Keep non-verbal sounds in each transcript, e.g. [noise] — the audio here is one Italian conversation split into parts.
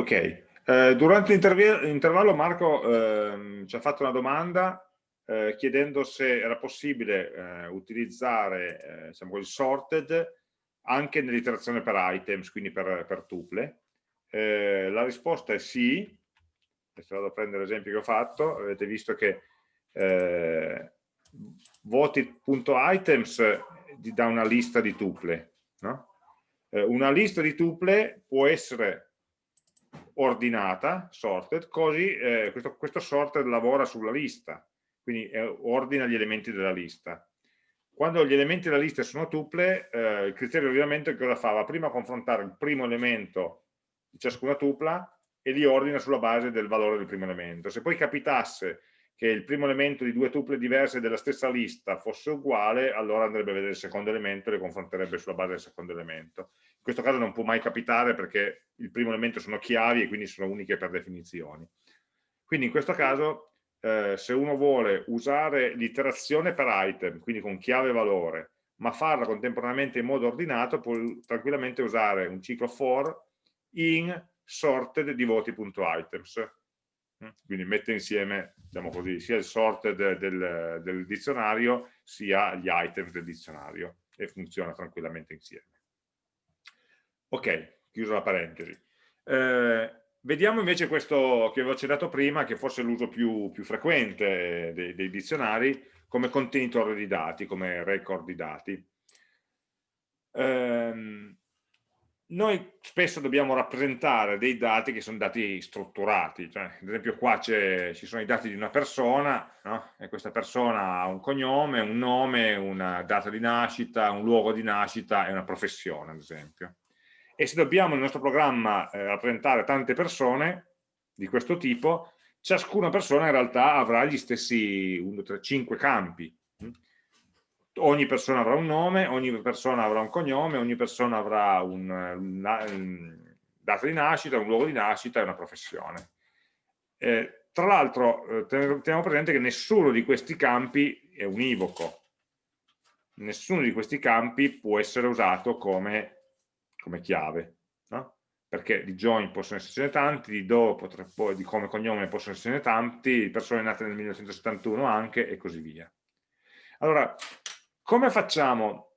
Ok, eh, durante l'intervallo Marco eh, ci ha fatto una domanda eh, chiedendo se era possibile eh, utilizzare eh, diciamo, il sorted anche nell'iterazione per items, quindi per, per tuple. Eh, la risposta è sì, adesso vado a prendere l'esempio che ho fatto, avete visto che voti.items dà una lista di tuple, no? una lista di tuple può essere ordinata, sorted, così eh, questo, questo, sorted lavora sulla lista, quindi eh, ordina gli elementi della lista. Quando gli elementi della lista sono tuple, eh, il criterio di ordinamento cosa fa? Va prima a confrontare il primo elemento di ciascuna tupla e li ordina sulla base del valore del primo elemento. Se poi capitasse che il primo elemento di due tuple diverse della stessa lista fosse uguale, allora andrebbe a vedere il secondo elemento e le confronterebbe sulla base del secondo elemento. In questo caso non può mai capitare perché il primo elemento sono chiavi e quindi sono uniche per definizioni. Quindi in questo caso eh, se uno vuole usare l'iterazione per item, quindi con chiave e valore, ma farla contemporaneamente in modo ordinato, può tranquillamente usare un ciclo for in sorted di voti.items. Quindi mette insieme, diciamo così, sia il sorted del, del dizionario sia gli items del dizionario e funziona tranquillamente insieme. Ok, chiuso la parentesi. Eh, vediamo invece questo che avevo accennato prima, che forse è l'uso più, più, frequente dei, dei, dizionari, come contenitore di dati, come record di dati. Eh, noi spesso dobbiamo rappresentare dei dati che sono dati strutturati, cioè, ad esempio qua ci sono i dati di una persona no? e questa persona ha un cognome, un nome, una data di nascita, un luogo di nascita e una professione ad esempio e se dobbiamo nel nostro programma eh, rappresentare tante persone di questo tipo, ciascuna persona in realtà avrà gli stessi 1, 3, 5 campi. Ogni persona avrà un nome, ogni persona avrà un cognome, ogni persona avrà un, una, un data di nascita, un luogo di nascita e una professione. Eh, tra l'altro eh, teniamo presente che nessuno di questi campi è univoco, nessuno di questi campi può essere usato come come chiave, no? perché di join possono essercene tanti, di do potrebbe, di come cognome possono essercene tanti, persone nate nel 1971 anche e così via. Allora, come facciamo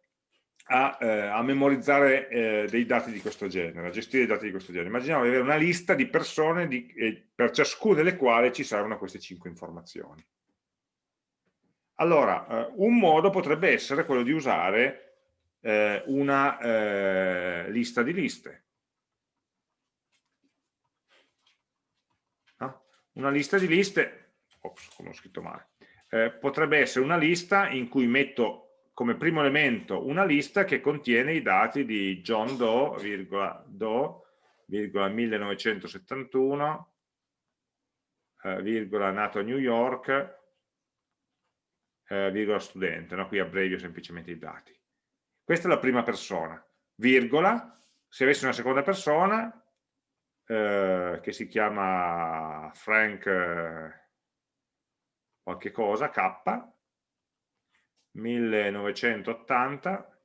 a, eh, a memorizzare eh, dei dati di questo genere, a gestire i dati di questo genere? Immaginiamo di avere una lista di persone di, eh, per ciascuna delle quali ci servono queste cinque informazioni. Allora, eh, un modo potrebbe essere quello di usare eh, una eh, lista di liste. No? Una lista di liste, ops, come ho scritto male, potrebbe essere una lista in cui metto come primo elemento una lista che contiene i dati di John Doe, virgola, Doe, virgola 1971, eh, virgola nato a New York, eh, virgola studente, no? qui abbrevio semplicemente i dati. Questa è la prima persona, virgola, se avessi una seconda persona eh, che si chiama Frank eh, qualche cosa, K, 1980,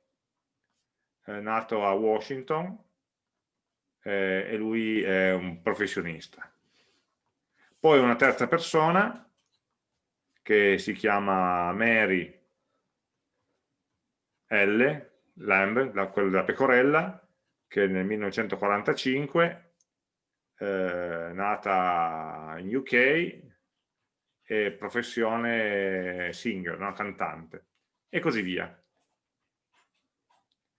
eh, nato a Washington eh, e lui è un professionista. Poi una terza persona che si chiama Mary L, Lamb, da, quello della pecorella, che nel 1945 eh, nata in UK e professione singer, no? cantante e così via.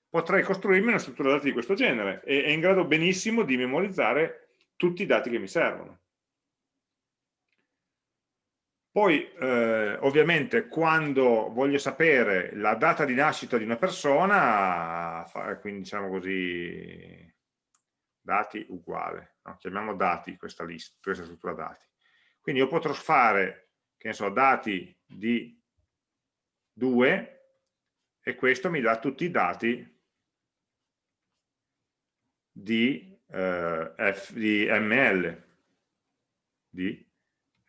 Potrei costruirmi una struttura dati di questo genere e è in grado benissimo di memorizzare tutti i dati che mi servono. Poi eh, ovviamente quando voglio sapere la data di nascita di una persona, quindi diciamo così, dati uguale, no? chiamiamo dati questa lista, questa struttura dati. Quindi io potrò fare, che ne so, dati di 2 e questo mi dà tutti i dati di, eh, F, di ML, di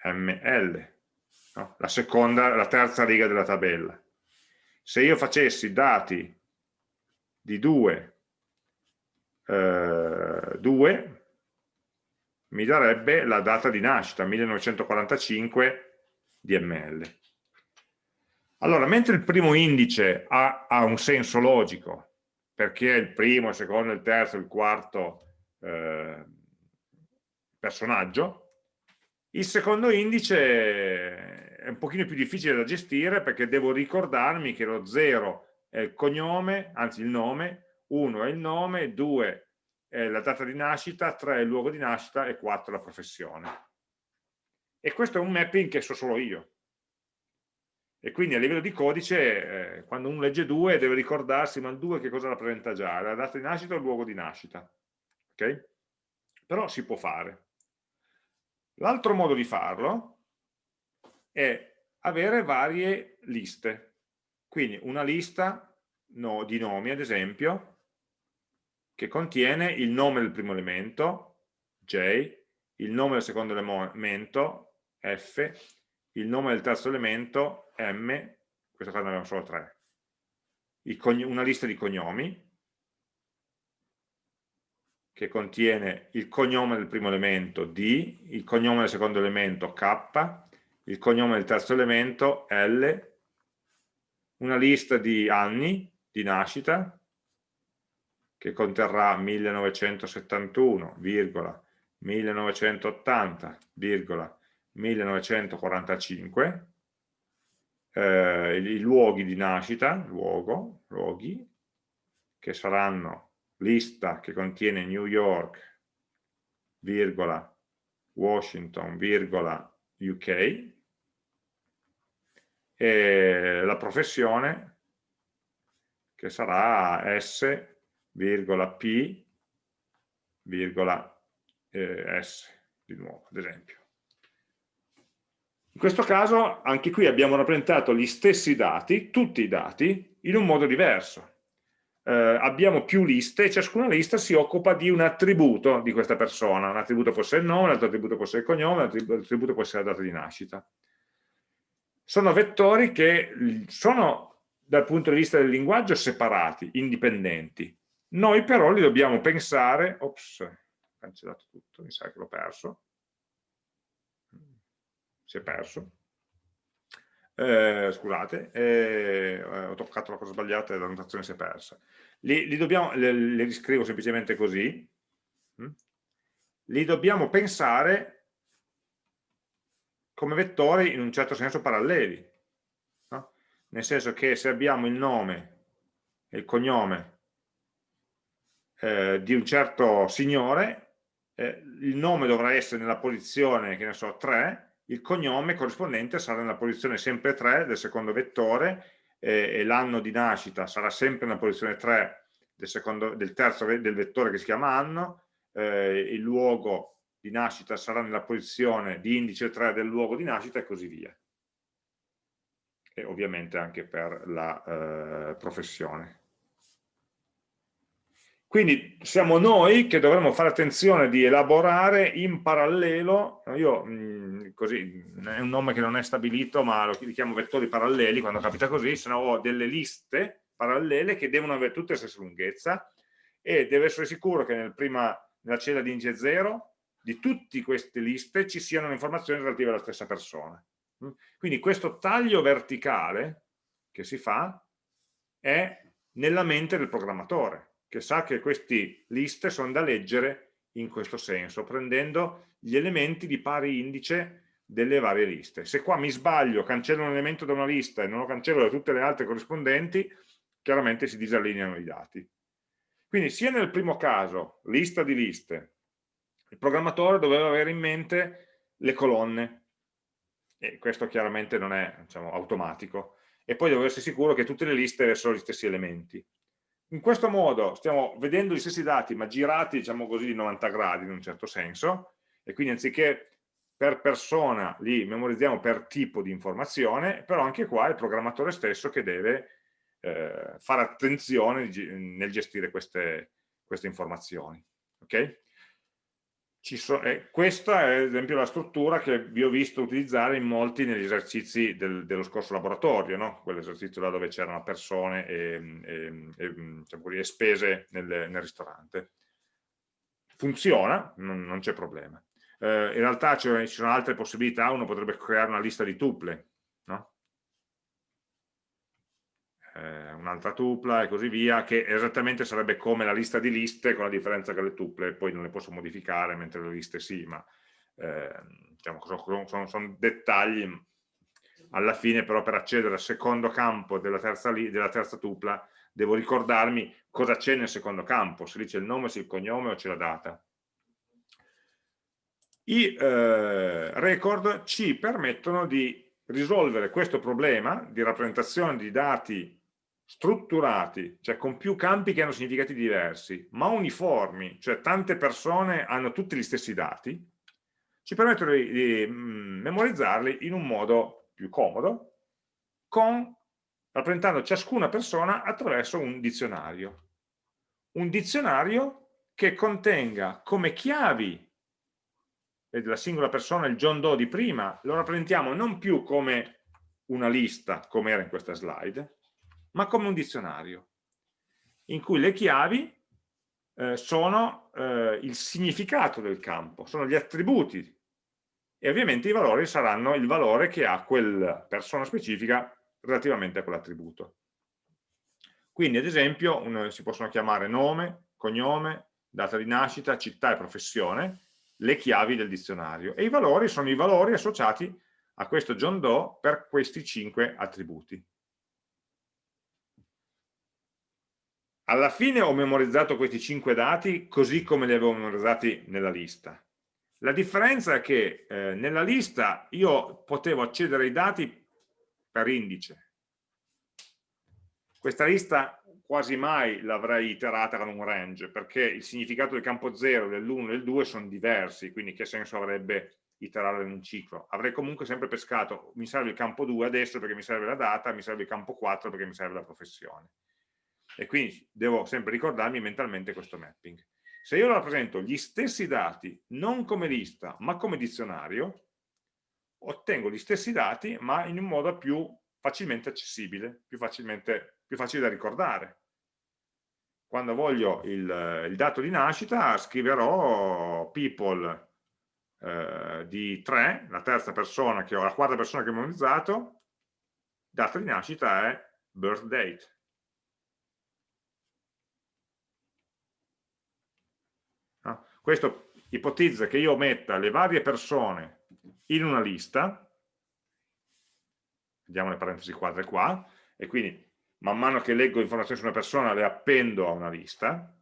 ML no? la seconda, la terza riga della tabella. Se io facessi dati di 2, 2, mi darebbe la data di nascita, 1945 DML. Allora, mentre il primo indice ha, ha un senso logico, perché è il primo, il secondo, il terzo, il quarto eh, personaggio, il secondo indice è un pochino più difficile da gestire perché devo ricordarmi che lo 0 è il cognome, anzi il nome, 1 è il nome, 2 è la data di nascita, 3 è il luogo di nascita e 4 è la professione. E questo è un mapping che so solo io. E quindi a livello di codice, eh, quando uno legge 2 deve ricordarsi, ma il 2 che cosa rappresenta già? La data di nascita o il luogo di nascita? Ok? Però si può fare. L'altro modo di farlo è avere varie liste. Quindi una lista no, di nomi, ad esempio, che contiene il nome del primo elemento, J, il nome del secondo elemento, F, il nome del terzo elemento, M, questo caso ne abbiamo solo tre, una lista di cognomi, che contiene il cognome del primo elemento D, il cognome del secondo elemento K, il cognome del terzo elemento L, una lista di anni di nascita che conterrà 1971, 1980, 1945, eh, i luoghi di nascita, luogo, luoghi, che saranno lista che contiene New York, virgola, Washington, virgola, UK, e la professione che sarà S, virgola, P, virgola, eh, S, di nuovo, ad esempio. In questo caso, anche qui abbiamo rappresentato gli stessi dati, tutti i dati, in un modo diverso eh, abbiamo più liste e ciascuna lista si occupa di un attributo di questa persona. Un attributo può essere il nome, l'altro attributo può essere il cognome, l'altro attributo può essere la data di nascita. Sono vettori che sono dal punto di vista del linguaggio separati, indipendenti. Noi però li dobbiamo pensare, ops, cancellato tutto, mi sa che l'ho perso, si è perso, eh, scusate, eh, ho toccato la cosa sbagliata e la notazione si è persa. Li, li dobbiamo, le, le, riscrivo semplicemente così, mm? li dobbiamo pensare come vettori in un certo senso paralleli, no? nel senso che se abbiamo il nome e il cognome eh, di un certo signore, eh, il nome dovrà essere nella posizione, che ne so, 3, il cognome corrispondente sarà nella posizione sempre 3 del secondo vettore eh, e l'anno di nascita sarà sempre nella posizione 3 del, secondo, del terzo del vettore che si chiama anno, eh, il luogo di nascita sarà nella posizione di indice 3 del luogo di nascita e così via. E ovviamente anche per la eh, professione. Quindi siamo noi che dovremmo fare attenzione di elaborare in parallelo, io mh, così, è un nome che non è stabilito ma lo chiamo vettori paralleli quando capita così, se no ho delle liste parallele che devono avere tutte la stessa lunghezza e deve essere sicuro che nel prima, nella cella di indice 0 di tutte queste liste ci siano le informazioni relative alla stessa persona. Quindi questo taglio verticale che si fa è nella mente del programmatore che sa che queste liste sono da leggere in questo senso, prendendo gli elementi di pari indice delle varie liste. Se qua mi sbaglio, cancello un elemento da una lista e non lo cancello da tutte le altre corrispondenti, chiaramente si disallineano i dati. Quindi sia nel primo caso, lista di liste, il programmatore doveva avere in mente le colonne, e questo chiaramente non è diciamo, automatico, e poi deve essere sicuro che tutte le liste avessero gli stessi elementi. In questo modo stiamo vedendo gli stessi dati ma girati diciamo così di 90 gradi in un certo senso e quindi anziché per persona li memorizziamo per tipo di informazione, però anche qua è il programmatore stesso che deve eh, fare attenzione nel gestire queste, queste informazioni. Okay? So, eh, questa è ad esempio la struttura che vi ho visto utilizzare in molti negli esercizi del, dello scorso laboratorio, no? quell'esercizio là dove c'erano persone e, e, e, diciamo spese nel, nel, ristorante. Funziona, non, non c'è problema. eh, in realtà ci sono altre possibilità, uno potrebbe creare una lista di tuple, no? Eh, un'altra tupla e così via, che esattamente sarebbe come la lista di liste, con la differenza che le tuple poi non le posso modificare, mentre le liste sì, ma eh, diciamo, sono, sono, sono, dettagli. Alla fine però per accedere al secondo campo della terza, della terza tupla devo ricordarmi cosa c'è nel secondo campo, se lì c'è il nome, se il cognome o c'è la data. I eh, record ci permettono di risolvere questo problema di rappresentazione di dati strutturati, cioè con più campi che hanno significati diversi, ma uniformi, cioè tante persone hanno tutti gli stessi dati, ci permettono di, di mm, memorizzarli in un modo più comodo, con, rappresentando ciascuna persona attraverso un dizionario. Un dizionario che contenga come chiavi della singola persona, il John Doe di prima, lo rappresentiamo non più come una lista, come era in questa slide, ma come un dizionario, in cui le chiavi eh, sono eh, il significato del campo, sono gli attributi e ovviamente i valori saranno il valore che ha quella persona specifica relativamente a quell'attributo. Quindi ad esempio un, si possono chiamare nome, cognome, data di nascita, città e professione, le chiavi del dizionario e i valori sono i valori associati a questo John Doe per questi cinque attributi. Alla fine ho memorizzato questi cinque dati così come li avevo memorizzati nella lista. La differenza è che eh, nella lista io potevo accedere ai dati per indice. Questa lista quasi mai l'avrei iterata con un range, perché il significato del campo 0, dell'1 e del 2 sono diversi, quindi che senso avrebbe iterare in un ciclo? Avrei comunque sempre pescato, mi serve il campo 2 adesso perché mi serve la data, mi serve il campo 4 perché mi serve la professione. E quindi devo sempre ricordarmi mentalmente questo mapping. Se io rappresento gli stessi dati, non come lista, ma come dizionario, ottengo gli stessi dati, ma in un modo più facilmente accessibile, più, facilmente, più facile da ricordare quando voglio il, il dato di nascita scriverò people eh, di 3, la terza persona che ho, la quarta persona che ho memorizzato, data di nascita è birth date. No? Questo ipotizza che io metta le varie persone in una lista, vediamo le parentesi quadre qua, e quindi man mano che leggo informazioni su una persona le appendo a una lista.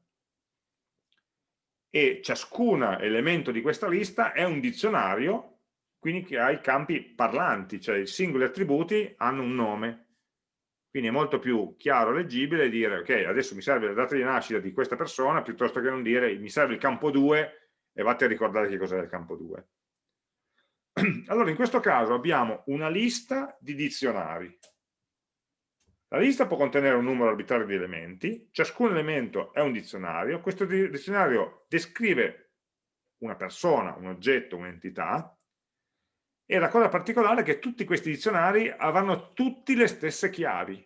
E ciascun elemento di questa lista è un dizionario quindi che ha i campi parlanti, cioè i singoli attributi hanno un nome quindi è molto più chiaro e leggibile dire ok adesso mi serve la data di nascita di questa persona piuttosto che non dire mi serve il campo 2 e vatti a ricordare che cos'è il campo 2 [clears throat] allora in questo caso abbiamo una lista di dizionari. La lista può contenere un numero arbitrario di elementi, ciascun elemento è un dizionario, questo dizionario descrive una persona, un oggetto, un'entità, e la cosa particolare è che tutti questi dizionari avranno tutte le stesse chiavi,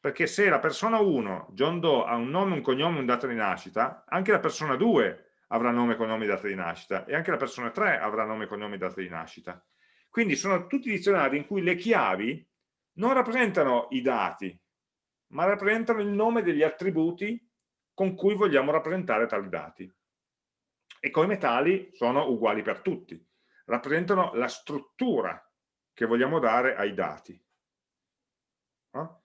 perché se la persona 1, John Doe, ha un nome, un cognome, un dato di nascita, anche la persona 2 avrà nome, cognome e data di nascita, e anche la persona 3 avrà nome, cognome e data di nascita. Quindi sono tutti dizionari in cui le chiavi non rappresentano i dati, ma rappresentano il nome degli attributi con cui vogliamo rappresentare tali dati. E come tali sono uguali per tutti, rappresentano la struttura che vogliamo dare ai dati. No?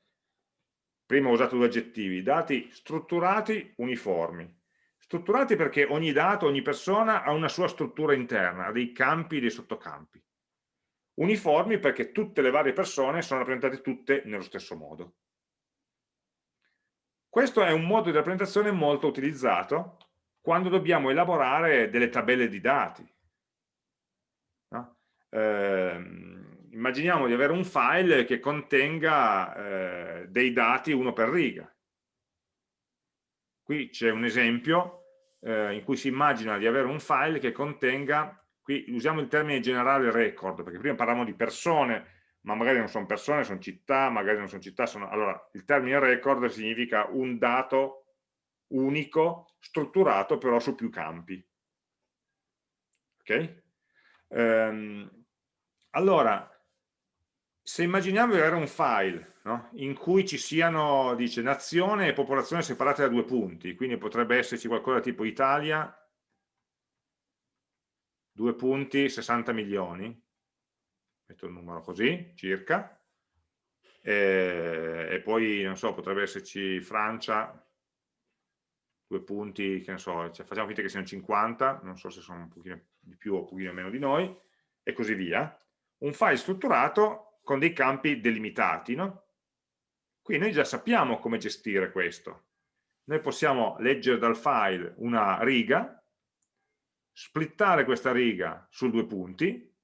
Prima ho usato due aggettivi, dati strutturati, uniformi. Strutturati perché ogni dato, ogni persona ha una sua struttura interna, ha dei campi e dei sottocampi uniformi perché tutte le varie persone sono rappresentate tutte nello stesso modo. Questo è un modo di rappresentazione molto utilizzato quando dobbiamo elaborare delle tabelle di dati. No? Eh, immaginiamo di avere un file che contenga eh, dei dati uno per riga. Qui c'è un esempio eh, in cui si immagina di avere un file che contenga qui usiamo il termine generale record, perché prima parlavamo di persone, ma magari non sono persone, sono città, magari non sono città, sono... allora il termine record significa un dato unico, strutturato però su più campi. ok? Ehm, allora, se immaginiamo di avere un file no? in cui ci siano, dice, nazione e popolazione separate da due punti, quindi potrebbe esserci qualcosa tipo Italia, due punti, 60 milioni, metto il numero così, circa, e, e poi, non so, potrebbe esserci Francia, due punti, che ne so, cioè facciamo finta che siano 50, non so se sono un pochino di più o un pochino meno di noi, e così via. Un file strutturato con dei campi delimitati, no? Qui noi già sappiamo come gestire questo. Noi possiamo leggere dal file una riga, splittare questa riga su due punti,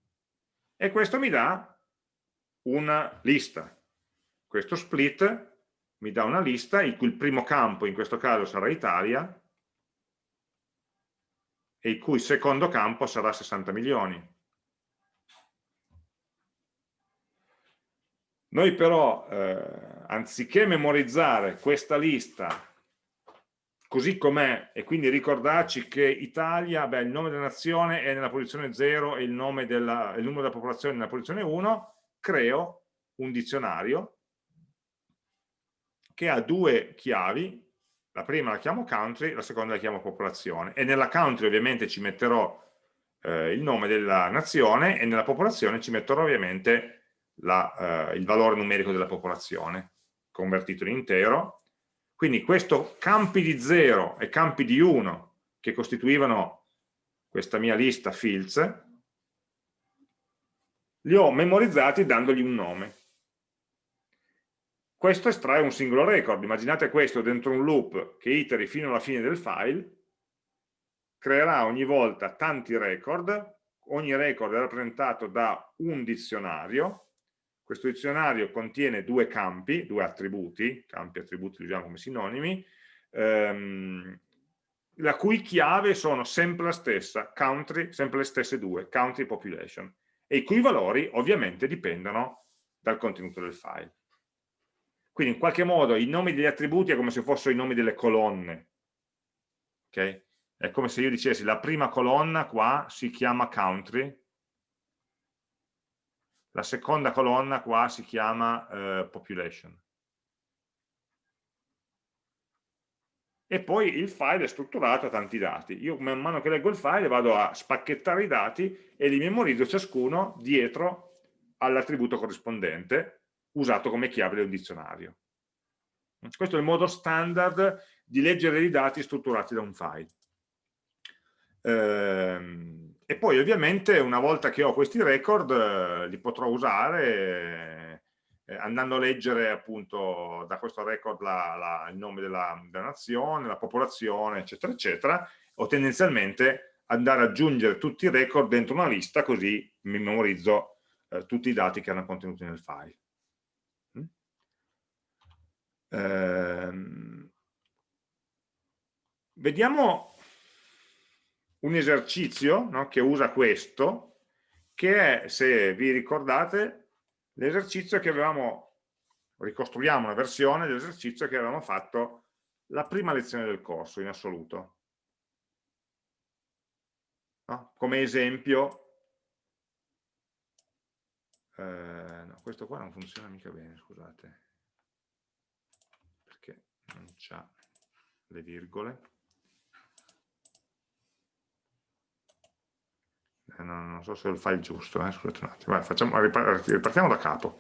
e questo mi dà una lista. Questo split mi dà una lista in cui il primo campo in questo caso sarà Italia e il cui secondo campo sarà 60 milioni. Noi però, eh, anziché memorizzare questa lista così com'è e quindi ricordarci che Italia, beh, il nome della nazione è nella posizione 0 e il, della, il numero della popolazione è nella posizione 1, creo un dizionario che ha due chiavi, la prima la chiamo country, la seconda la chiamo popolazione. E nella country ovviamente ci metterò eh, il nome della nazione e nella popolazione ci metterò ovviamente la, eh, il valore numerico della popolazione convertito in intero. Quindi questo campi di 0 e campi di 1 che costituivano questa mia lista fields li ho memorizzati dandogli un nome. Questo estrae un singolo record, immaginate questo dentro un loop che iteri fino alla fine del file, creerà ogni volta tanti record, ogni record è rappresentato da un dizionario, questo dizionario contiene due campi, due attributi, campi e attributi li usiamo come sinonimi, ehm, la cui chiave sono sempre la stessa, country, sempre le stesse due, country population, e i cui valori ovviamente dipendono dal contenuto del file. Quindi in qualche modo i nomi degli attributi è come se fossero i nomi delle colonne. Okay? È come se io dicessi la prima colonna qua si chiama country, la seconda colonna qua si chiama eh, population. E poi il file è strutturato a tanti dati. Io man mano che leggo il file vado a spacchettare i dati e li memorizzo ciascuno dietro all'attributo corrispondente usato come chiave del dizionario. Questo è il modo standard di leggere i dati strutturati da un file. Ehm, e poi ovviamente una volta che ho questi record eh, li potrò usare eh, andando a leggere appunto da questo record la, la, il nome della, della, nazione, la popolazione, eccetera, eccetera, o tendenzialmente andare ad aggiungere tutti i record dentro una lista così mi memorizzo eh, tutti i dati che hanno contenuti nel file. Ehm, vediamo un esercizio no, che usa questo, che è, se vi ricordate, l'esercizio che avevamo, ricostruiamo una versione dell'esercizio che avevamo fatto la prima lezione del corso in assoluto. No? Come esempio, eh, no, questo qua non funziona mica bene, scusate non c'ha le virgole non, non, so se fa il giusto eh? scusate un attimo Vai, facciamo, ripartiamo da capo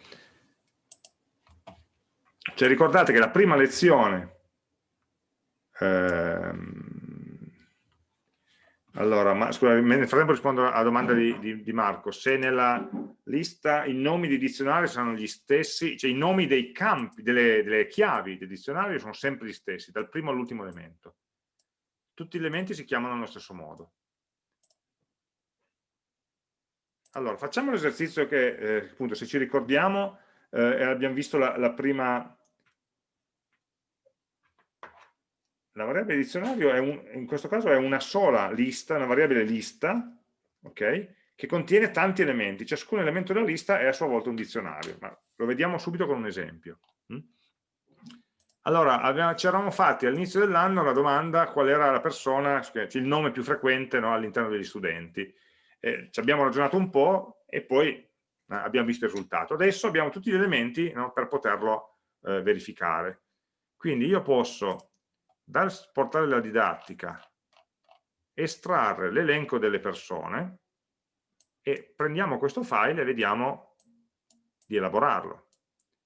cioè ricordate che la prima lezione ehm, allora, ma, scusa, nel frattempo rispondo alla domanda di, di, di, Marco. Se nella lista i nomi di dizionario saranno gli stessi, cioè i nomi dei campi, delle, delle chiavi del dizionario sono sempre gli stessi, dal primo all'ultimo elemento. Tutti gli elementi si chiamano allo stesso modo. Allora, facciamo l'esercizio che, eh, appunto, se ci ricordiamo, eh, abbiamo visto la, la prima la variabile dizionario un, in questo caso è una sola lista, una variabile lista, ok? Che contiene tanti elementi, ciascun elemento della lista è a sua volta un dizionario, ma lo vediamo subito con un esempio. Mm? Allora, ci eravamo fatti all'inizio dell'anno la domanda qual era la persona, cioè il nome più frequente no, all'interno degli studenti. Eh, ci abbiamo ragionato un po' e poi eh, abbiamo visto il risultato. Adesso abbiamo tutti gli elementi no, per poterlo eh, verificare. Quindi io posso, dal portale della didattica, estrarre l'elenco delle persone e prendiamo questo file e vediamo di elaborarlo.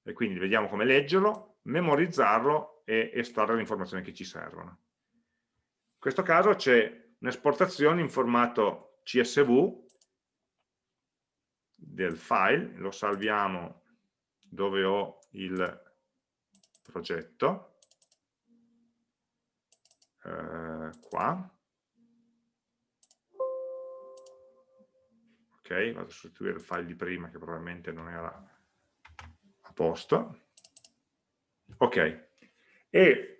E quindi vediamo come leggerlo, memorizzarlo e estrarre le informazioni che ci servono. In questo caso c'è un'esportazione in formato CSV del file, lo salviamo dove ho il progetto, eh, qua, ok, vado a sostituire il file di prima che probabilmente non era a posto, ok, e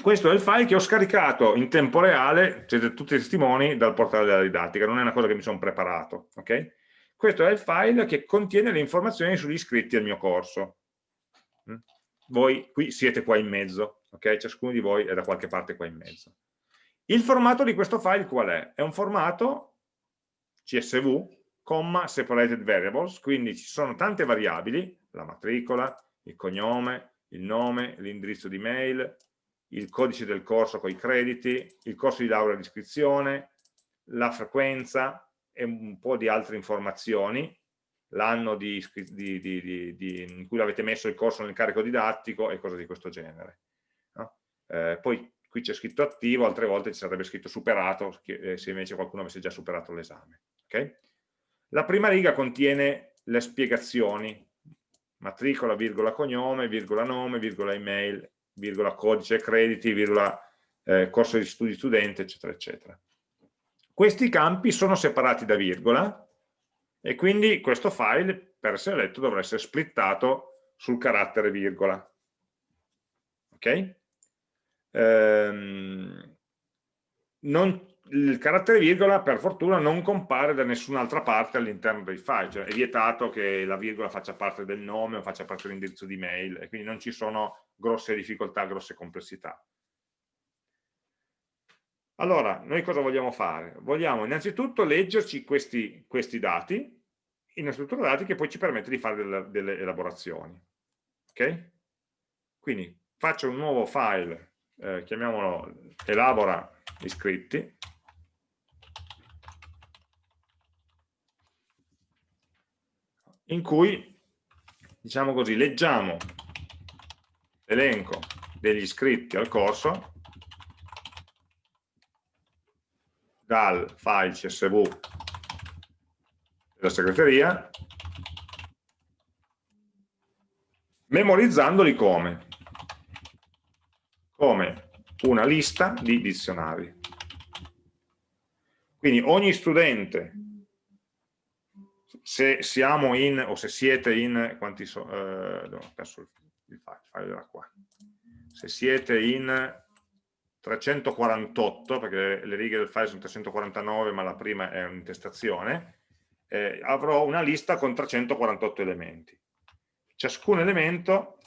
questo è il file che ho scaricato in tempo reale, siete tutti testimoni, dal portale della didattica, non è una cosa che mi sono preparato, ok? Questo è il file che contiene le informazioni sugli iscritti al mio corso. Mm? Voi qui siete qua in mezzo, ok? Ciascuno di voi è da qualche parte qua in mezzo. Il formato di questo file qual è? È un formato CSV, comma separated variables, quindi ci sono tante variabili, la matricola, il cognome, il nome, l'indirizzo di mail, il codice del corso con i crediti, il corso di laurea di iscrizione, la frequenza e un po' di altre informazioni, l'anno in cui avete messo il corso nel carico didattico e cose di questo genere. No? Eh, poi qui c'è scritto attivo, altre volte ci sarebbe scritto superato, eh, se invece qualcuno avesse già superato l'esame. Okay? La prima riga contiene le spiegazioni, matricola, virgola cognome, virgola nome, virgola email, virgola codice crediti, virgola eh, corso di studi studente, eccetera, eccetera. Questi campi sono separati da virgola e quindi questo file per essere letto dovrà essere splittato sul carattere virgola. Ok? Ehm, non, il carattere virgola per fortuna non compare da nessun'altra parte all'interno dei file, cioè è vietato che la virgola faccia parte del nome o faccia parte dell'indirizzo di mail e quindi non ci sono grosse difficoltà, grosse complessità. Allora, noi cosa vogliamo fare? Vogliamo innanzitutto leggerci questi, questi dati, innanzitutto dati che poi ci permette di fare delle, delle elaborazioni. Ok? Quindi faccio un nuovo file, eh, chiamiamolo elabora iscritti, in cui, diciamo così, leggiamo l'elenco degli iscritti al corso dal file csv della segreteria memorizzandoli come? come una lista di dizionari quindi ogni studente se siamo in, o se siete in, quanti sono, eh, perso il, il file era qua, se siete in 348, perché le righe del file sono 349, ma la prima è un'intestazione, eh, avrò una lista con 348 elementi. Ciascun elemento,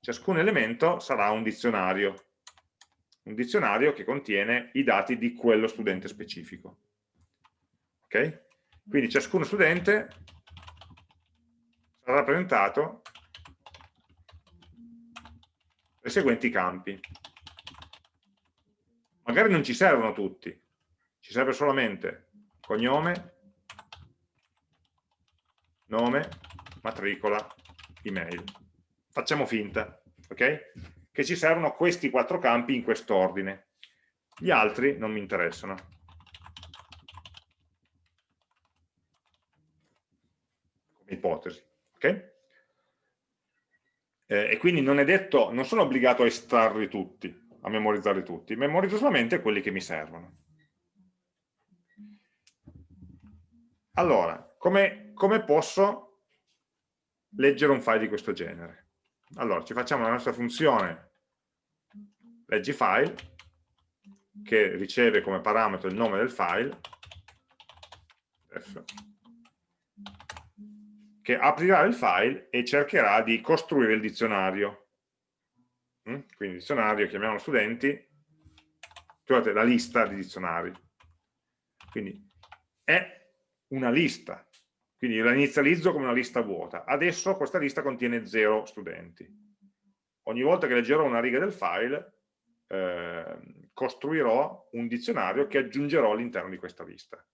ciascun elemento sarà un dizionario, un dizionario che contiene i dati di quello studente specifico. Ok? Quindi ciascuno studente sarà rappresentato dai seguenti campi. Magari non ci servono tutti, ci serve solamente cognome, nome, matricola, email. Facciamo finta, ok? Che ci servono questi quattro campi in quest'ordine. Gli altri non mi interessano. Ipotesi. Okay? Eh, e quindi non è detto, non sono obbligato a estrarli tutti, a memorizzarli tutti, memorizzo solamente quelli che mi servono. Allora, come, come posso leggere un file di questo genere? Allora, ci facciamo la nostra funzione leggi file, che riceve come parametro il nome del file, che aprirà il file e cercherà di costruire il dizionario. Mm? Quindi dizionario, chiamiamolo studenti, trovate la lista di dizionari. Quindi è una lista, quindi la inizializzo come una lista vuota. Adesso questa lista contiene 0 studenti. Ogni volta che leggerò una riga del file, eh, costruirò un dizionario che aggiungerò all'interno di questa lista.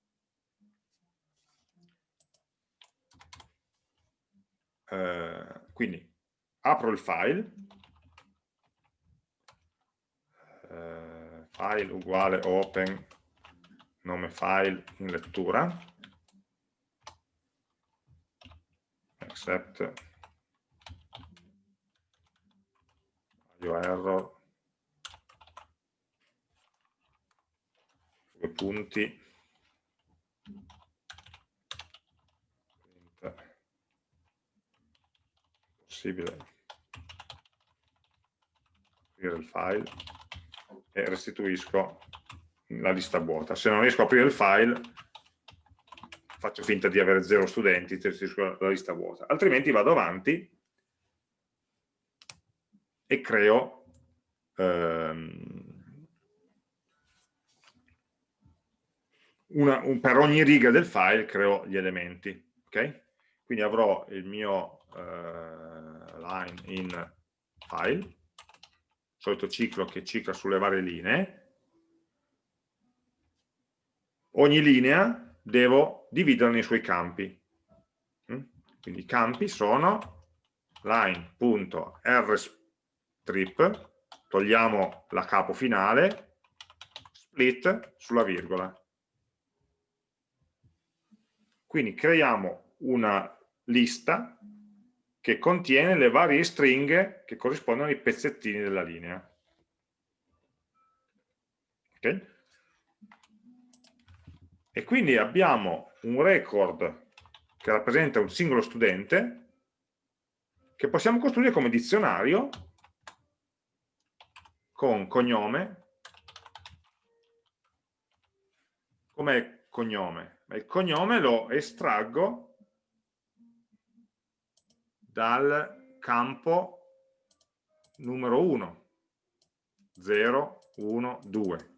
Eh, quindi apro il file, eh, file uguale open nome file in lettura, except error, due punti, possibile aprire il file e restituisco la lista vuota. Se non riesco a aprire il file, faccio finta di avere zero studenti, restituisco la lista vuota. Altrimenti vado avanti e creo ehm, una, un, per ogni riga del file creo gli elementi. Okay? Quindi avrò il mio line in file, solito ciclo che cicla sulle varie linee, ogni linea devo dividerla nei suoi campi. Mm? Quindi i campi sono line.rstrip, togliamo la capo finale, split sulla virgola. Quindi creiamo una lista che contiene le varie stringhe che corrispondono ai pezzettini della linea. Okay? E quindi abbiamo un record che rappresenta un singolo studente che possiamo costruire come dizionario con cognome. Com'è cognome? Il cognome lo estraggo dal campo numero 1, 0, 1, 2,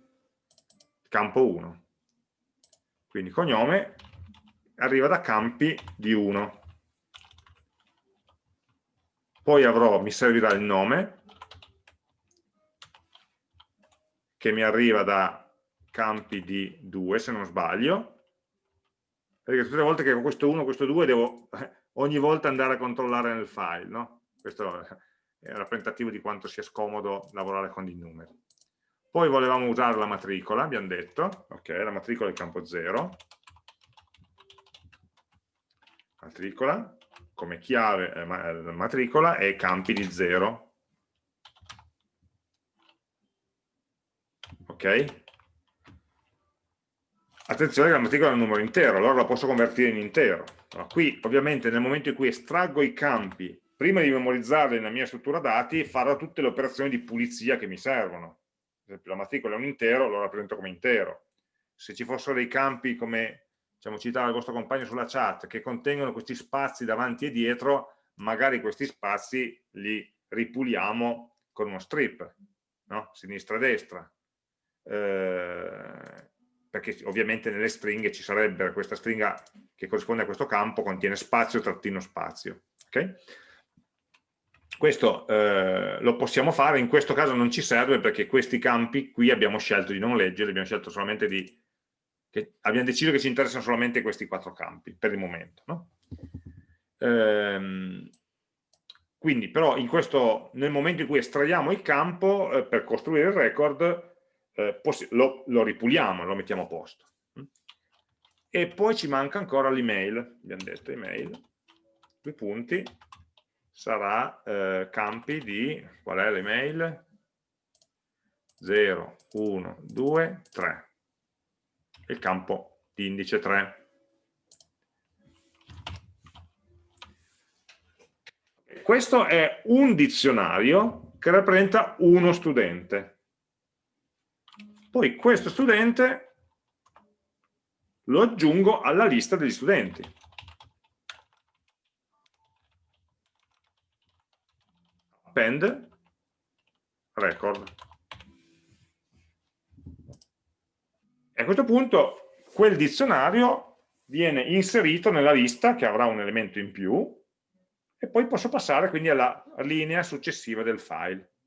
campo 1. Quindi cognome arriva da campi di 1. Poi avrò, mi servirà il nome, che mi arriva da campi di 2, se non sbaglio, perché tutte le volte che ho questo 1 questo 2 devo ogni volta andare a controllare nel file, no? Questo è rappresentativo di quanto sia scomodo lavorare con i numeri. Poi volevamo usare la matricola, abbiamo detto, ok, la matricola è il campo 0, matricola, come chiave eh, matricola e campi di 0. Ok? Attenzione che la matricola è un numero intero, allora la posso convertire in intero. Allora, qui ovviamente nel momento in cui estraggo i campi, prima di memorizzarli nella mia struttura dati, farò tutte le operazioni di pulizia che mi servono. Ad esempio la matricola è un intero, lo rappresento come intero. Se ci fossero dei campi, come diciamo, citava il vostro compagno sulla chat, che contengono questi spazi davanti e dietro, magari questi spazi li ripuliamo con uno strip, no? sinistra-destra. Eh, perché ovviamente nelle stringhe ci sarebbe questa stringa che corrisponde a questo campo, contiene spazio trattino spazio. Okay? Questo eh, lo possiamo fare, in questo caso non ci serve perché questi campi qui abbiamo scelto di non leggere, abbiamo scelto solamente di... Abbiamo deciso che ci interessano solamente questi quattro campi, per il momento. No? Ehm, quindi però questo, nel momento in cui estraiamo il campo, eh, per costruire il record, eh, lo, lo, ripuliamo, lo mettiamo a posto. E poi ci manca ancora l'email, abbiamo detto email, due punti, sarà eh, campi di, qual è l'email? 0, 1, 2, 3, il campo di indice 3. Questo è un dizionario che rappresenta uno studente poi questo studente lo aggiungo alla lista degli studenti. Append record. E a questo punto quel dizionario viene inserito nella lista che avrà un elemento in più e poi posso passare quindi alla linea successiva del file.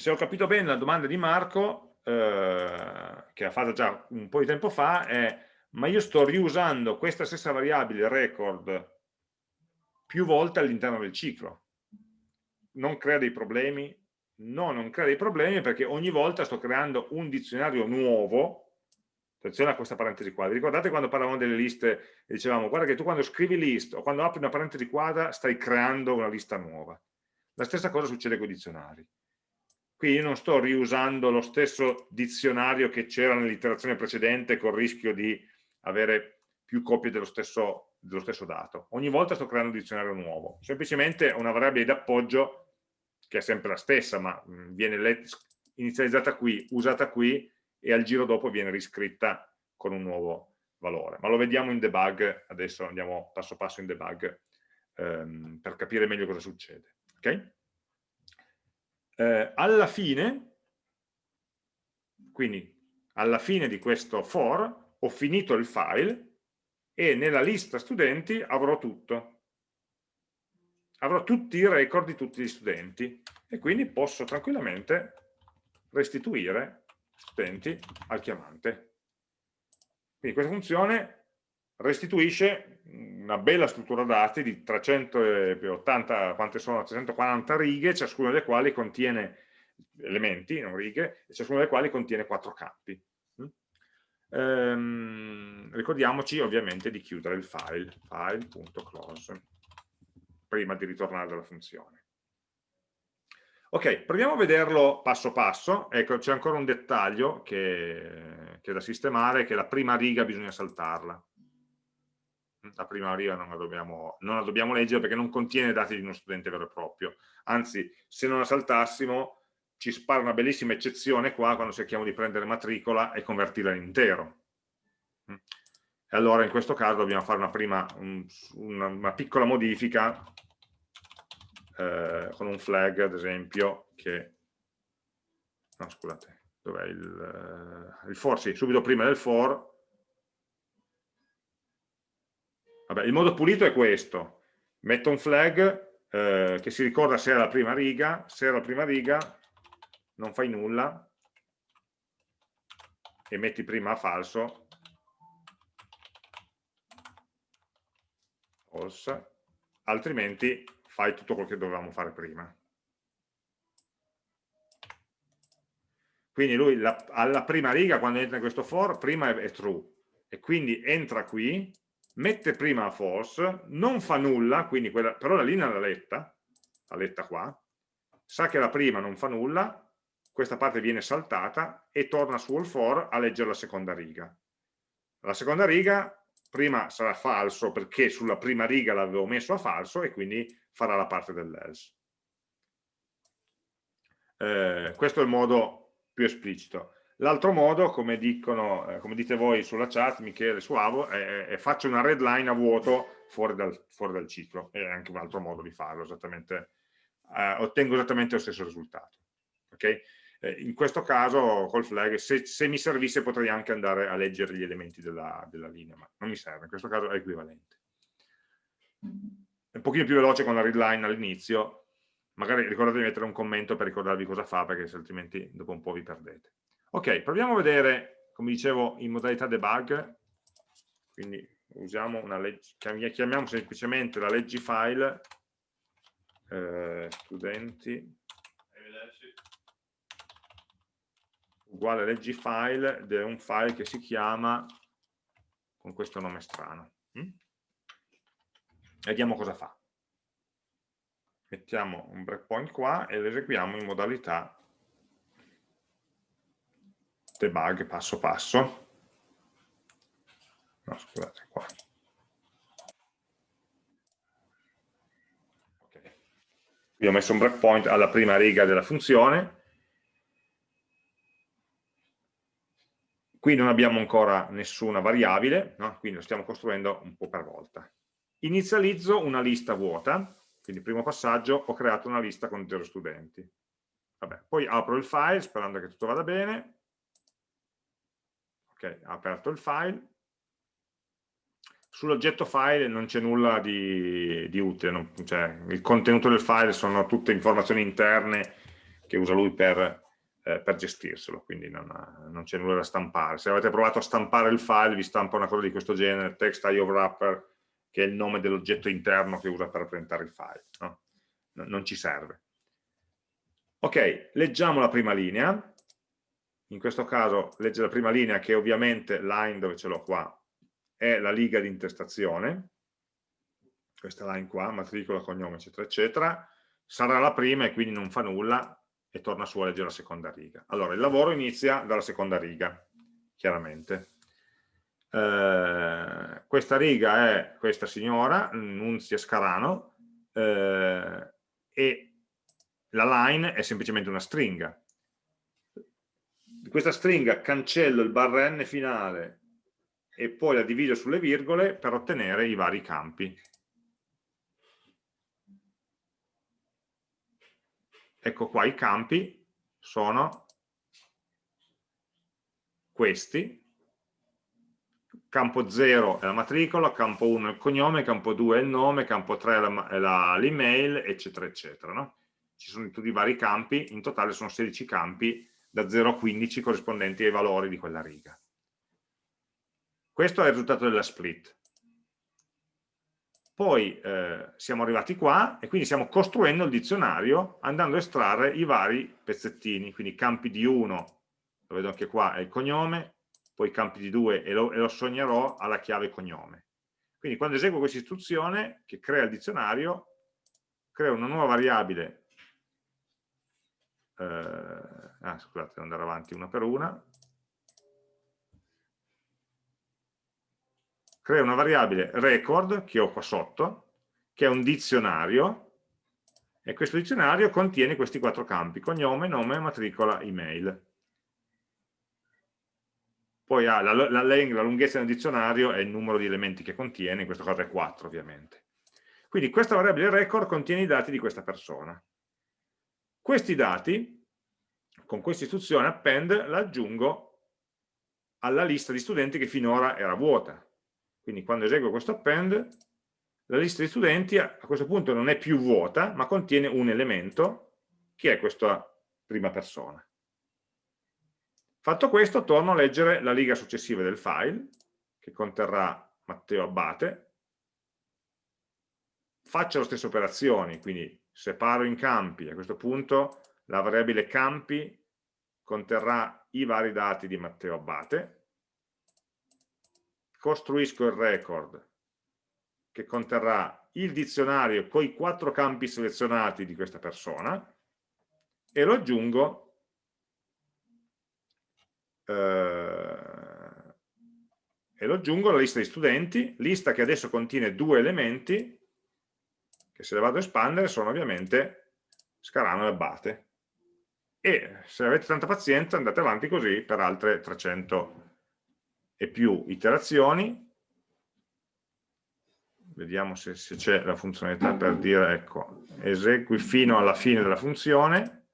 Se ho capito bene la domanda di Marco, eh, che ha fatto già un po' di tempo fa, è ma io sto riusando questa stessa variabile record più volte all'interno del ciclo. Non crea dei problemi? No, non crea dei problemi perché ogni volta sto creando un dizionario nuovo attenzione a questa parentesi qua, vi ricordate quando parlavamo delle liste e dicevamo guarda che tu quando scrivi list o quando apri una parentesi quadra stai creando una lista nuova la stessa cosa succede con i dizionari qui io non sto riusando lo stesso dizionario che c'era nell'iterazione precedente col rischio di avere più copie dello stesso, dello stesso dato ogni volta sto creando un dizionario nuovo semplicemente una variabile d'appoggio che è sempre la stessa ma viene inizializzata qui, usata qui e al giro dopo viene riscritta con un nuovo valore. Ma lo vediamo in debug, adesso andiamo passo passo in debug ehm, per capire meglio cosa succede. Okay? Eh, alla fine, quindi alla fine di questo for, ho finito il file e nella lista studenti avrò tutto. Avrò tutti i record di tutti gli studenti e quindi posso tranquillamente restituire studenti al chiamante. Quindi questa funzione restituisce una bella struttura dati di 380, quante sono? 340 righe, ciascuna delle quali contiene elementi, non righe, e ciascuna delle quali contiene quattro campi. Ehm, ricordiamoci ovviamente di chiudere il file, file.close, prima di ritornare alla funzione. Ok, proviamo a vederlo passo passo. Ecco, c'è ancora un dettaglio che, che, è da sistemare, che la prima riga bisogna saltarla. La prima riga non la, dobbiamo, non la dobbiamo leggere perché non contiene dati di uno studente vero e proprio. Anzi, se non la saltassimo, ci spara una bellissima eccezione qua quando cerchiamo di prendere matricola e convertirla in intero. E allora in questo caso dobbiamo fare una, prima, un, una, una piccola modifica eh, con un flag ad esempio che no scusate dov'è il, uh, il for sì, subito prima del for vabbè il modo pulito è questo. Metto un flag eh, che si ricorda se era la prima riga se era la prima riga non fai nulla. E metti prima falso. False. Altrimenti fai tutto quello che dovevamo fare prima. Quindi lui la, alla prima riga, quando entra in questo for, prima è, è true, e quindi entra qui, mette prima false, non fa nulla, quindi quella, però la linea l'ha letta, l'ha letta qua, sa che la prima non fa nulla, questa parte viene saltata e torna sul for a leggere la seconda riga. La seconda riga prima sarà falso perché sulla prima riga l'avevo messo a falso e quindi farà la parte dell'else. Eh, questo è il modo più esplicito. L'altro modo, come, dicono, eh, come, dite voi sulla chat, Michele Suavo, è, è faccio una red line a vuoto fuori dal, fuori dal ciclo. È anche un altro modo di farlo, esattamente, eh, ottengo esattamente lo stesso risultato. Okay? Eh, in questo caso col flag, se, se, mi servisse potrei anche andare a leggere gli elementi della, della linea, ma non mi serve, in questo caso è equivalente è un pochino più veloce con la readline all'inizio, magari ricordate di mettere un commento per ricordarvi cosa fa, perché altrimenti dopo un po' vi perdete. Ok, proviamo a vedere, come dicevo, in modalità debug, quindi usiamo una legge, chiamiamo semplicemente la leggi file eh, studenti uguale leggi file ed è un file che si chiama con questo nome strano. Mm? Vediamo cosa fa. Mettiamo un breakpoint qua e lo eseguiamo in modalità debug passo passo. No, scusate, qua. Okay. Qui ho messo un breakpoint alla prima riga della funzione. Qui non abbiamo ancora nessuna variabile, no? quindi lo stiamo costruendo un po' per volta inizializzo una lista vuota, quindi primo passaggio ho creato una lista con 0 studenti. Vabbè, poi apro il file sperando che tutto vada bene, ok, ha aperto il file, sull'oggetto file non c'è nulla di, di utile, non, cioè, il contenuto del file sono tutte informazioni interne che usa lui per, eh, per gestirselo, quindi non, non c'è nulla da stampare. Se avete provato a stampare il file, vi stampa una cosa di questo genere, text IO wrapper, che è il nome dell'oggetto interno che usa per rappresentare il file. No? Non ci serve. Ok, leggiamo la prima linea. In questo caso legge la prima linea che ovviamente line dove ce l'ho qua è la liga di intestazione, questa line qua, matricola, cognome, eccetera, eccetera, sarà la prima e quindi non fa nulla e torna su a leggere la seconda riga. Allora, il lavoro inizia dalla seconda riga, chiaramente. Eh, questa riga è questa signora, Nunzia Scarano, eh, e la line è semplicemente una stringa. Questa stringa cancello il barra n finale e poi la divido sulle virgole per ottenere i vari campi. Ecco qua i campi sono questi, campo 0 è la matricola, campo 1 è il cognome, campo 2 è il nome, campo 3 è l'email, eccetera, eccetera. No? Ci sono tutti i vari campi, in totale sono 16 campi da 0 a 15 corrispondenti ai valori di quella riga. Questo è il risultato della split. Poi eh, siamo arrivati qua e quindi stiamo costruendo il dizionario andando a estrarre i vari pezzettini, quindi campi di 1, lo vedo anche qua, è il cognome, poi campi di 2 e e lo sognerò alla chiave cognome. Quindi quando eseguo questa istruzione che crea il dizionario, creo una nuova variabile, eh, ah, scusate, devo andare avanti una per una, crea una variabile record, che ho qua sotto, che è un dizionario, e questo dizionario contiene questi quattro campi, cognome, nome, matricola, email. Poi ha la, la, la lunghezza del dizionario e il numero di elementi che contiene, in questo caso è 4 ovviamente. Quindi questa variabile record contiene i dati di questa persona. Questi dati, con questa istruzione append, l'aggiungo alla lista di studenti che finora era vuota. Quindi quando eseguo questo append, la lista di studenti a questo punto non è più vuota, ma contiene un elemento che è questa prima persona. Fatto questo, torno a leggere la riga successiva del file, che conterrà Matteo Abbate, faccio le stesse operazioni, quindi separo in campi, a questo punto la variabile campi conterrà i vari dati di Matteo Abbate, costruisco il record che conterrà il dizionario con i quattro campi selezionati di questa persona e lo aggiungo eh, e lo aggiungo alla lista di studenti, lista che adesso contiene due elementi che se le vado a espandere sono ovviamente Scarano e Abate e se avete tanta pazienza andate avanti così per altre 300 e più iterazioni. Vediamo se, se c'è la funzionalità per dire ecco esegui fino alla fine della funzione.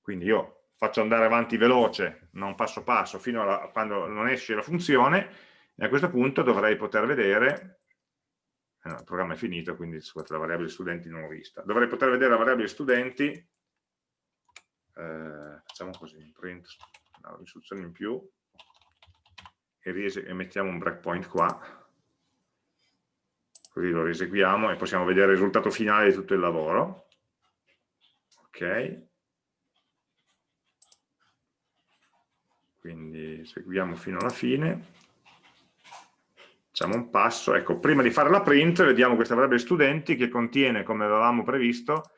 Quindi io faccio andare avanti veloce non passo passo fino a quando non esce la funzione. E a questo punto dovrei poter vedere eh il programma è finito quindi la variabile studenti non l'ho vista dovrei poter vedere la variabile studenti eh, facciamo così print un'istruzione in più e, e mettiamo un breakpoint qua, così lo rieseguiamo e possiamo vedere il risultato finale di tutto il lavoro. Ok. Quindi seguiamo fino alla fine. Facciamo un passo. Ecco, prima di fare la print, vediamo questa variabile studenti che contiene, come avevamo previsto,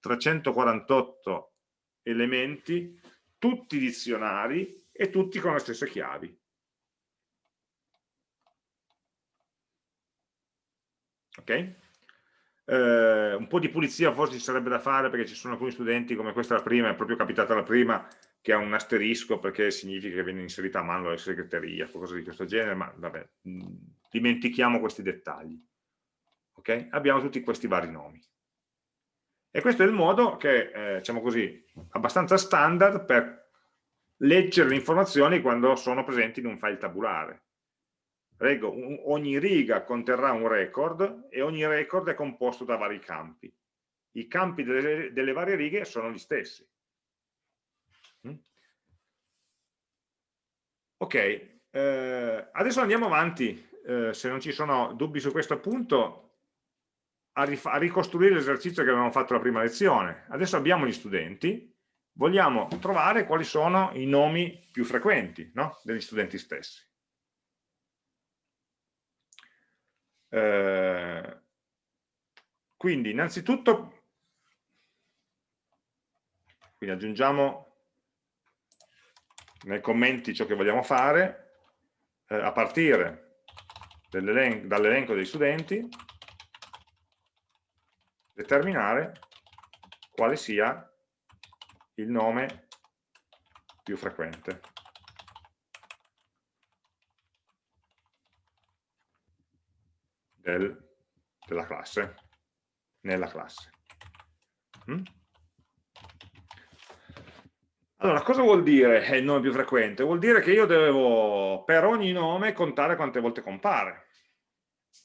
348 elementi, tutti dizionari e tutti con le stesse chiavi. ok? Eh, un po' di pulizia forse ci sarebbe da fare perché ci sono alcuni studenti come questa la prima, è proprio capitata la prima che ha un asterisco perché significa che viene inserita a mano la segreteria, qualcosa di questo genere, ma vabbè, dimentichiamo questi dettagli. ok? Abbiamo tutti questi vari nomi. E questo è il modo che, eh, diciamo così, abbastanza standard per leggere le informazioni quando sono presenti in un file tabulare. Reggo, ogni riga conterrà un record e ogni record è composto da vari campi. I campi delle, delle varie righe sono gli stessi. Ok, eh, adesso andiamo avanti, eh, se non ci sono dubbi su questo punto, a, a ricostruire l'esercizio che avevamo fatto la prima lezione. Adesso abbiamo gli studenti, vogliamo trovare quali sono i nomi più frequenti no? degli studenti stessi. Eh, quindi innanzitutto quindi aggiungiamo nei commenti ciò che vogliamo fare eh, a partire dall'elenco degli studenti determinare quale sia il nome più frequente. Del, della classe, nella classe. Mm? Allora, cosa vuol dire il nome più frequente? Vuol dire che io devo per ogni nome contare quante volte compare.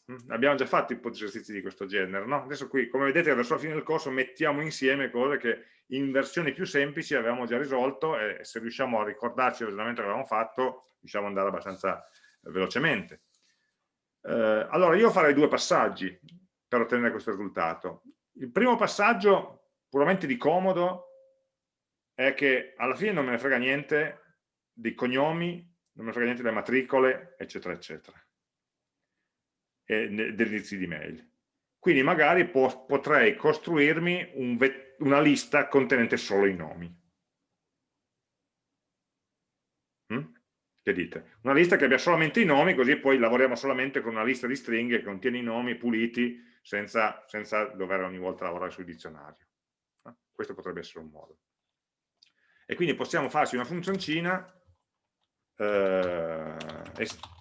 Mm, abbiamo già fatto un po' di esercizi di questo genere, no? Adesso qui, come vedete, verso la fine del corso mettiamo insieme cose che in versioni più semplici avevamo già risolto e se riusciamo a ricordarci il ragionamento che avevamo fatto, riusciamo ad andare abbastanza velocemente. Eh, allora, io farei due passaggi per ottenere questo risultato. Il primo passaggio, puramente di comodo, è che alla fine non me ne frega niente dei cognomi, non me ne frega niente delle matricole, eccetera, eccetera eh, degli indirizzi di mail. Quindi magari po potrei costruirmi un una lista contenente solo i nomi. Mm? Che dite? Una lista che abbia solamente i nomi, così poi lavoriamo solamente con una lista di stringhe che contiene i nomi puliti senza, senza dover ogni volta lavorare sul dizionario. Eh? Questo potrebbe essere un modo. E quindi possiamo farci una funzioncina eh,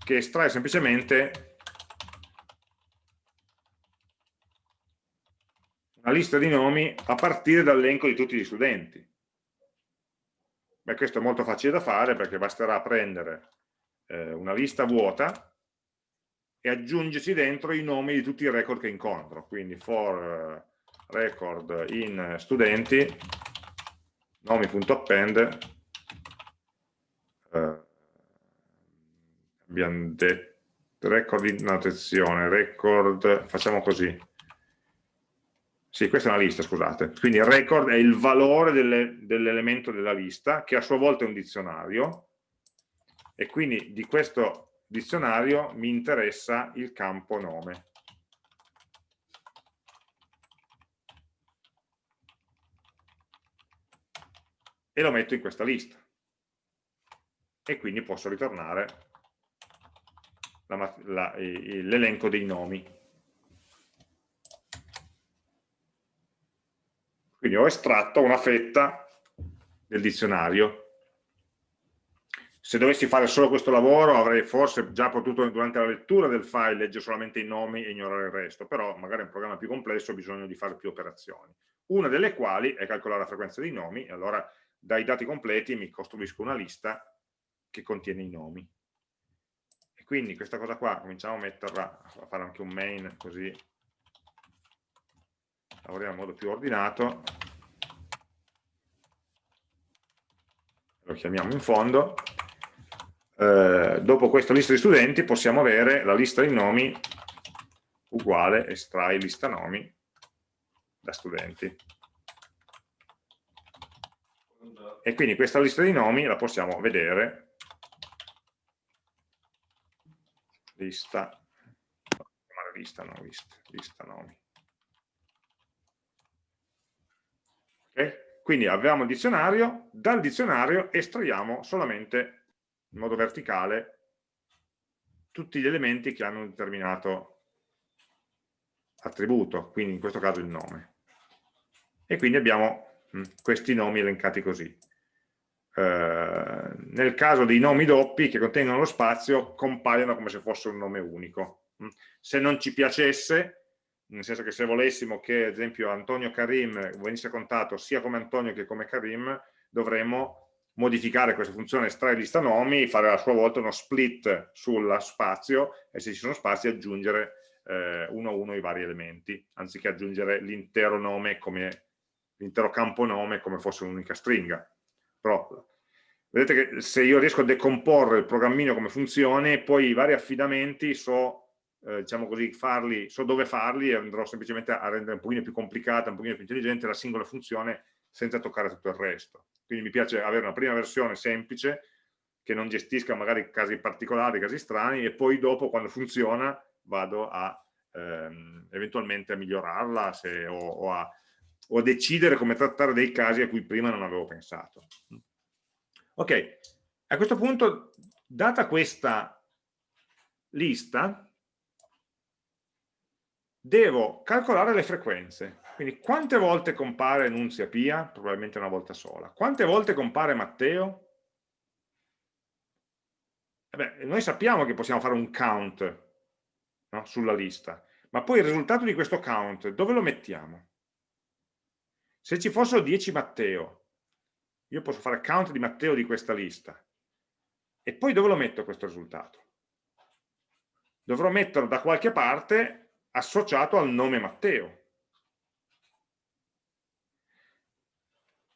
che estrae semplicemente una lista di nomi a partire dall'elenco di tutti gli studenti. Beh, questo è molto facile da fare perché basterà prendere eh, una lista vuota e aggiungerci dentro i nomi di tutti i record che incontro. Quindi for eh, record in studenti, nomi.append, eh, abbiamo detto record in attenzione, record, facciamo così, sì, questa è una lista, scusate. Quindi il record è il valore dell'elemento dell della lista, che a sua volta è un dizionario, e quindi di questo dizionario mi interessa il campo nome. E lo metto in questa lista. E quindi posso ritornare l'elenco dei nomi. Quindi ho estratto una fetta del dizionario. Se dovessi fare solo questo lavoro avrei forse già potuto durante la lettura del file leggere solamente i nomi e ignorare il resto, però magari è un programma più complesso ho bisogno di fare più operazioni. Una delle quali è calcolare la frequenza dei nomi e allora dai dati completi mi costruisco una lista che contiene i nomi. E quindi questa cosa qua cominciamo a metterla, a fare anche un main così lavoriamo in modo più ordinato. Lo chiamiamo in fondo. Eh, dopo questa lista di studenti possiamo avere la lista di nomi uguale estrai lista nomi da studenti e quindi questa lista di nomi la possiamo vedere lista lista, no, lista, lista nomi Okay? Quindi abbiamo il dizionario, dal dizionario estraiamo solamente in modo verticale tutti gli elementi che hanno un determinato attributo, quindi in questo caso il nome. E quindi abbiamo mh, hm, questi nomi elencati così. Eh, nel caso dei nomi doppi che contengono lo spazio compaiono come se fosse un nome unico. Se non ci piacesse nel senso che se volessimo che ad esempio Antonio Karim venisse contato sia come Antonio che come Karim, dovremmo modificare questa funzione estrae lista nomi, fare a sua volta uno split sul spazio e se ci sono spazi aggiungere eh, uno a uno i vari elementi, anziché aggiungere l'intero nome come l'intero campo nome come fosse un'unica stringa. Però vedete che se io riesco a decomporre il programmino come funzione, poi i vari affidamenti so, eh, diciamo così, farli, so dove farli e andrò semplicemente a rendere un pochino più complicata, un pochino più intelligente la singola funzione senza toccare tutto il resto. Quindi mi piace avere una prima versione semplice che non gestisca magari casi particolari, casi strani e poi dopo quando funziona vado a ehm, eventualmente a migliorarla se, o, o, a, o a decidere come trattare dei casi a cui prima non avevo pensato. Ok, a questo punto, data questa lista, devo calcolare le frequenze. Quindi quante volte compare Nunzia Pia? Probabilmente una volta sola. Quante volte compare Matteo? Eh beh, noi sappiamo che possiamo fare un count no, sulla lista, ma poi il risultato di questo count dove lo mettiamo? Se ci fossero 10 Matteo, io posso fare count di Matteo di questa lista, e poi dove lo metto questo risultato? Dovrò metterlo da qualche parte associato al nome Matteo.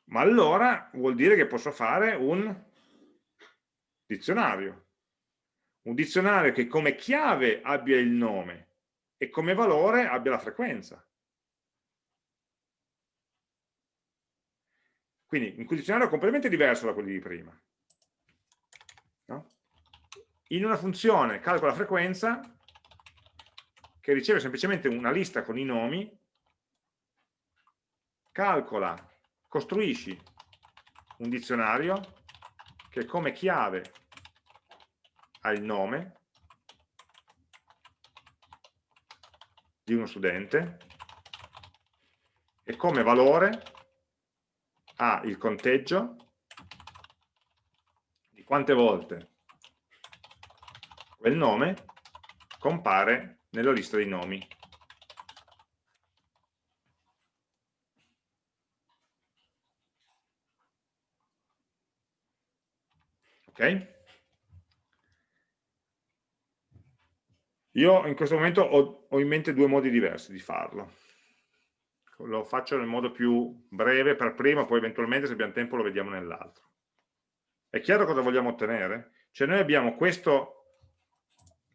Ma allora vuol dire che posso fare un dizionario. Un dizionario che come chiave abbia il nome e come valore abbia la frequenza. Quindi un dizionario completamente diverso da quelli di prima. No? In una funzione calcola frequenza che riceve semplicemente una lista con i nomi, calcola, costruisci un dizionario che come chiave ha il nome di uno studente e come valore ha il conteggio di quante volte quel nome compare nella lista dei nomi. Ok? Io in questo momento ho, ho, in mente due modi diversi di farlo. Lo faccio nel modo più breve per prima, poi eventualmente se abbiamo tempo lo vediamo nell'altro. È chiaro cosa vogliamo ottenere? Cioè noi abbiamo questo,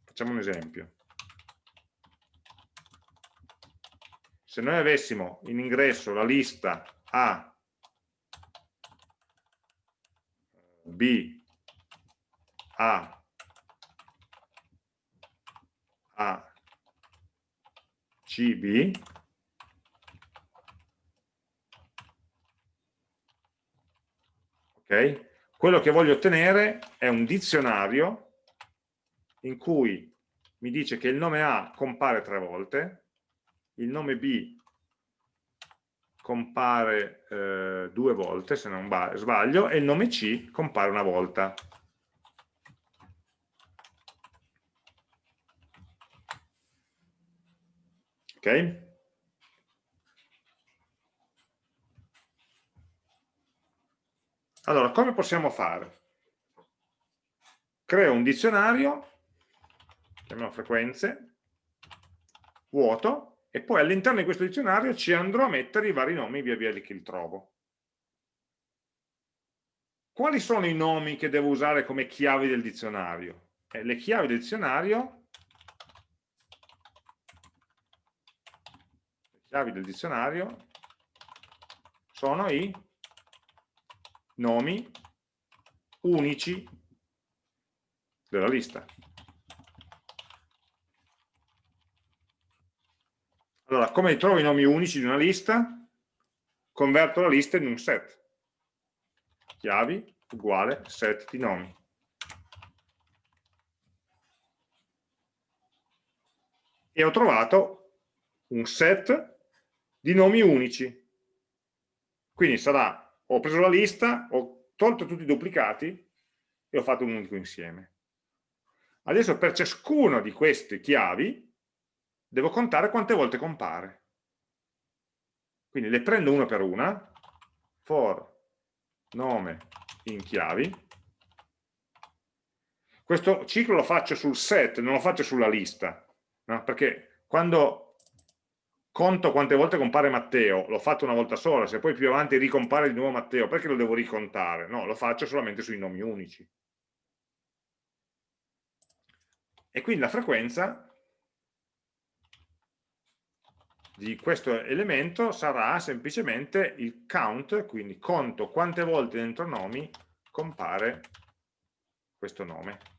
facciamo un esempio. Se noi avessimo in ingresso la lista A, B, A, a CB ok? Quello che voglio ottenere è un dizionario in cui mi dice che il nome A compare tre volte, il nome B compare eh, due volte, se non sbaglio, e il nome C compare una volta. Ok? Allora, come possiamo fare? Creo un dizionario, chiamiamo frequenze, vuoto, e poi all'interno di questo dizionario ci andrò a mettere i vari nomi via via che li trovo. Quali sono i nomi che devo usare come chiavi del dizionario? Eh, le chiavi del dizionario chiavi del dizionario sono i nomi unici della lista. Allora, come trovo i nomi unici di una lista? Converto la lista in un set. Chiavi uguale set di nomi. E ho trovato un set di nomi unici. Quindi sarà, ho preso la lista, ho tolto tutti i duplicati e ho fatto un unico insieme. Adesso per ciascuno di queste chiavi devo contare quante volte compare. Quindi le prendo una per una, for nome in chiavi. Questo ciclo lo faccio sul set, non lo faccio sulla lista, no? perché quando conto quante volte compare Matteo, l'ho fatto una volta sola, se poi più avanti ricompare di nuovo Matteo, perché lo devo ricontare? No, lo faccio solamente sui nomi unici. E quindi la frequenza di questo elemento sarà semplicemente il count, quindi conto quante volte dentro nomi compare questo nome.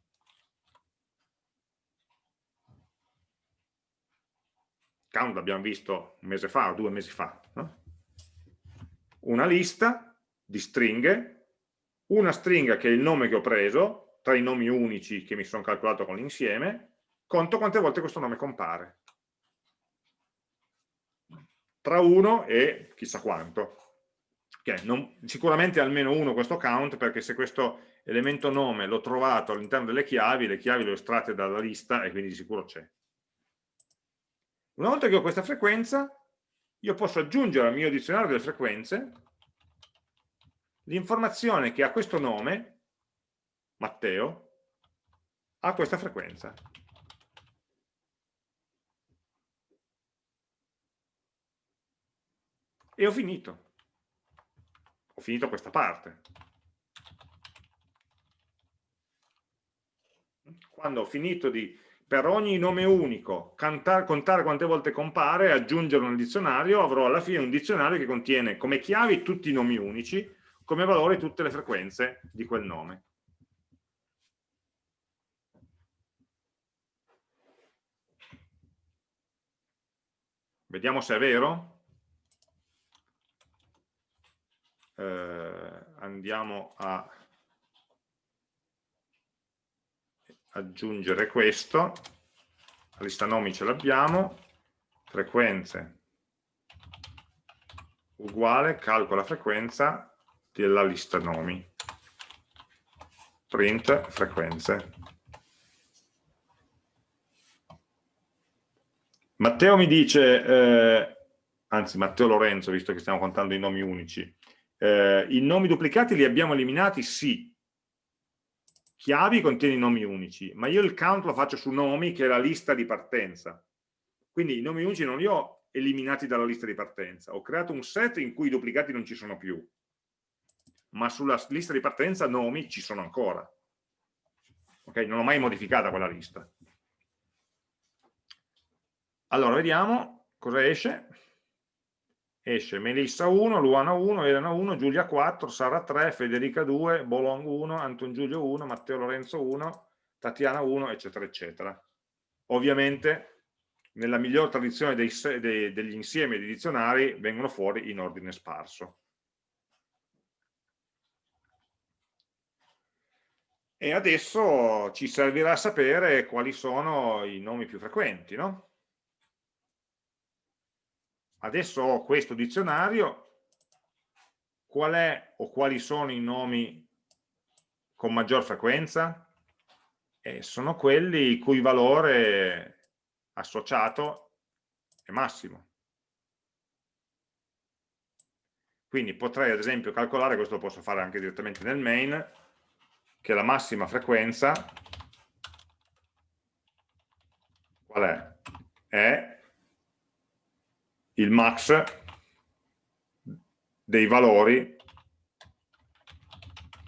Count l'abbiamo visto un mese fa o due mesi fa. No? Una lista di stringhe, una stringa che è il nome che ho preso, tra i nomi unici che mi sono calcolato con l'insieme, conto quante volte questo nome compare tra 1 e chissà quanto. Okay, non, sicuramente almeno uno questo count, perché se questo elemento nome l'ho trovato all'interno delle chiavi, le chiavi le ho estratte dalla lista e quindi di sicuro c'è. Una volta che ho questa frequenza, io posso aggiungere al mio dizionario delle frequenze l'informazione che a questo nome, Matteo, ha questa frequenza. e ho finito. Ho finito questa parte. Quando ho finito di, per ogni nome unico, cantar, contare quante volte compare, aggiungerlo nel dizionario, avrò alla fine un dizionario che contiene come chiavi tutti i nomi unici, come valori tutte le frequenze di quel nome. Vediamo se è vero. eh, andiamo a aggiungere questo, la lista nomi ce l'abbiamo, frequenze uguale, calcola frequenza della lista nomi, print frequenze. Matteo mi dice, eh, anzi Matteo Lorenzo, visto che stiamo contando i nomi unici, eh, I nomi duplicati li abbiamo eliminati? Sì. Chiavi contiene i nomi unici, ma io il count lo faccio su nomi che è la lista di partenza. Quindi i nomi unici non li ho eliminati dalla lista di partenza, ho creato un set in cui i duplicati non ci sono più, ma sulla lista di partenza nomi ci sono ancora. Ok, non ho mai modificata quella lista. Allora, vediamo cosa esce esce Melissa 1, Luana 1, Elena 1, Giulia 4, Sara 3, Federica 2, Bolong 1, Anton Giulio 1, Matteo Lorenzo 1, Tatiana 1, eccetera, eccetera. Ovviamente, nella miglior tradizione dei, dei, degli insiemi di dizionari, vengono fuori in ordine sparso. E adesso ci servirà sapere quali sono i nomi più frequenti, no? Adesso ho questo dizionario, qual è o quali sono i nomi con maggior frequenza? Eh, sono quelli il cui valore associato è massimo. Quindi potrei ad esempio calcolare, questo lo posso fare anche direttamente nel main, che la massima frequenza qual è? È il max dei valori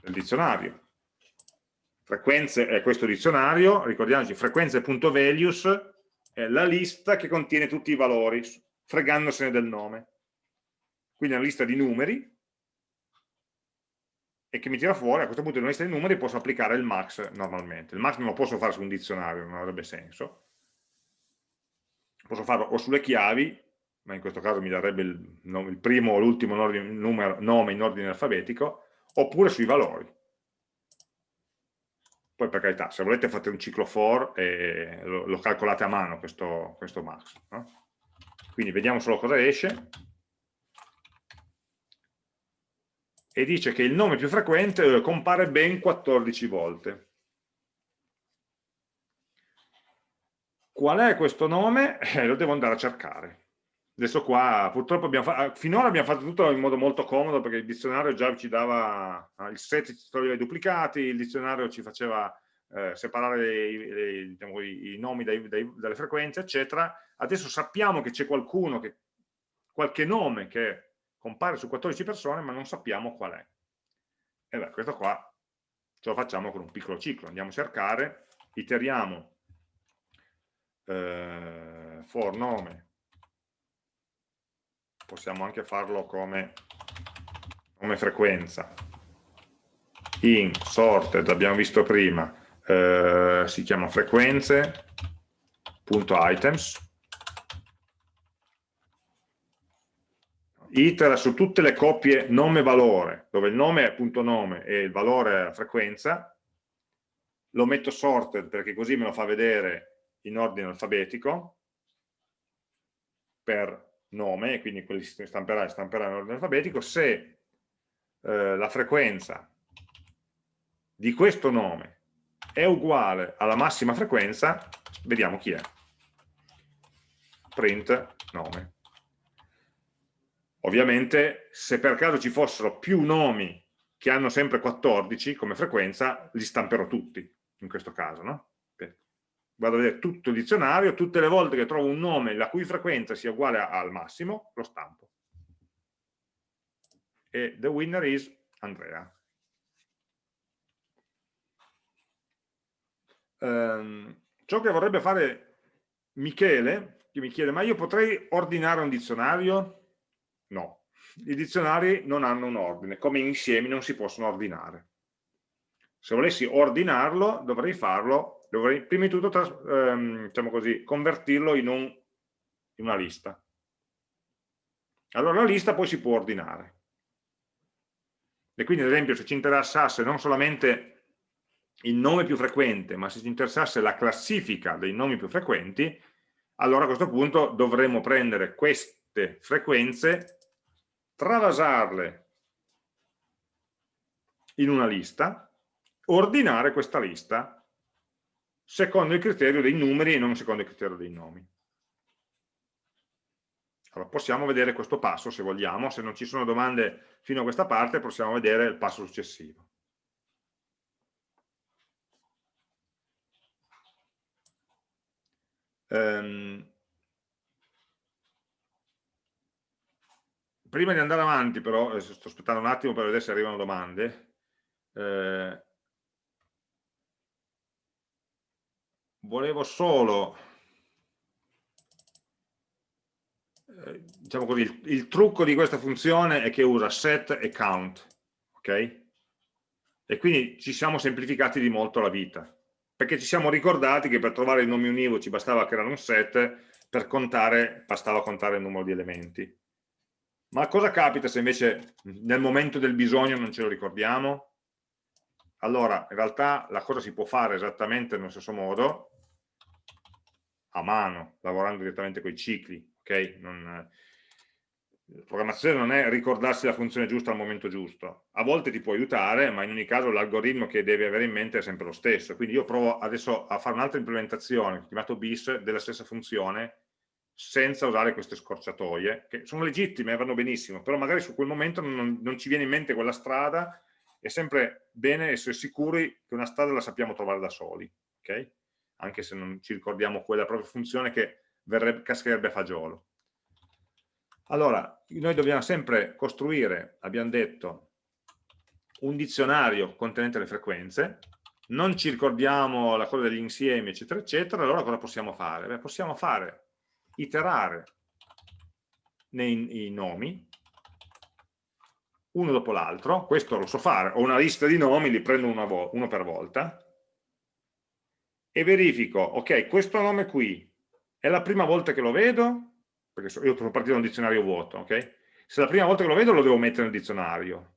del dizionario. Frequenze è questo dizionario, ricordiamoci, frequenze.values è la lista che contiene tutti i valori, fregandosene del nome. Quindi è una lista di numeri e che mi tira fuori, a questo punto in una lista di numeri posso applicare il max normalmente. Il max non lo posso fare su un dizionario, non avrebbe senso. Posso farlo o sulle chiavi, ma in questo caso mi darebbe il, il primo o l'ultimo nome in ordine alfabetico, oppure sui valori. Poi per carità, se volete fate un ciclo for e lo, lo calcolate a mano questo, questo max. No? Quindi vediamo solo cosa esce. E dice che il nome più frequente compare ben 14 volte. Qual è questo nome? Eh, lo devo andare a cercare Adesso qua, purtroppo, abbiamo fatto, finora abbiamo fatto tutto in modo molto comodo perché il dizionario già ci dava, il set ci toglieva i duplicati, il dizionario ci faceva eh, separare i, i, diciamo, i nomi dai, dai, dalle frequenze, eccetera. Adesso sappiamo che c'è qualcuno, che, qualche nome che compare su 14 persone, ma non sappiamo qual è. E beh, questo qua ce lo facciamo con un piccolo ciclo. Andiamo a cercare, iteriamo eh, for nome possiamo anche farlo come, come frequenza. In sorted abbiamo visto prima. Eh, si chiama frequenze.items itera su tutte le coppie nome-valore, dove il nome è punto nome e il valore è frequenza, lo metto sorted perché così me lo fa vedere in ordine alfabetico per nome, e quindi quelli si stamperà, stamperà in ordine alfabetico, se eh, la frequenza di questo nome è uguale alla massima frequenza, vediamo chi è. Print nome. Ovviamente, se per caso ci fossero più nomi che hanno sempre 14 come frequenza, li stamperò tutti, in questo caso, no? Vado a vedere tutto il dizionario, tutte le volte che trovo un nome la cui frequenza sia uguale al massimo, lo stampo. E the winner is Andrea. Um, ciò che vorrebbe fare Michele, che mi chiede, ma io potrei ordinare un dizionario? No, i dizionari non hanno un ordine, come insiemi non si possono ordinare. Se volessi ordinarlo dovrei farlo dovrei prima di tutto ehm, diciamo così, convertirlo in, un, in una lista. Allora la lista poi si può ordinare. E quindi ad esempio se ci interessasse non solamente il nome più frequente, ma se ci interessasse la classifica dei nomi più frequenti, allora a questo punto dovremmo prendere queste frequenze, travasarle in una lista, ordinare questa lista secondo il criterio dei numeri e non secondo il criterio dei nomi. Allora, possiamo vedere questo passo se vogliamo, se non ci sono domande fino a questa parte possiamo vedere il passo successivo. Um, prima di andare avanti però, sto aspettando un attimo per vedere se arrivano domande, eh, volevo solo eh, diciamo così, il, il, trucco di questa funzione è che usa set e count ok? e quindi ci siamo semplificati di molto la vita perché ci siamo ricordati che per trovare i nomi univoci bastava creare un set per contare, bastava contare il numero di elementi ma cosa capita se invece nel momento del bisogno non ce lo ricordiamo? Allora, in realtà la cosa si può fare esattamente nello stesso modo, a mano, lavorando direttamente con i cicli, ok? Non, la programmazione non è ricordarsi la funzione giusta al momento giusto, a volte ti può aiutare, ma in ogni caso l'algoritmo che devi avere in mente è sempre lo stesso, quindi io provo adesso a fare un'altra implementazione, chiamato bis, della stessa funzione, senza usare queste scorciatoie, che sono legittime, vanno benissimo, però magari su quel momento non, non ci viene in mente quella strada, è sempre bene essere sicuri che una strada la sappiamo trovare da soli, ok? Anche se non ci ricordiamo quella propria funzione che verrebbe, cascherebbe a fagiolo. Allora, noi dobbiamo sempre costruire, abbiamo detto, un dizionario contenente le frequenze, non ci ricordiamo la cosa degli insiemi, eccetera, eccetera, allora cosa possiamo fare? Beh, possiamo fare, iterare nei nomi, uno dopo l'altro, questo lo so fare, ho una lista di nomi, li prendo uno per volta, e verifico, ok, questo nome qui è la prima volta che lo vedo, perché io sono partito da un dizionario vuoto, ok? Se è la prima volta che lo vedo lo devo mettere nel dizionario.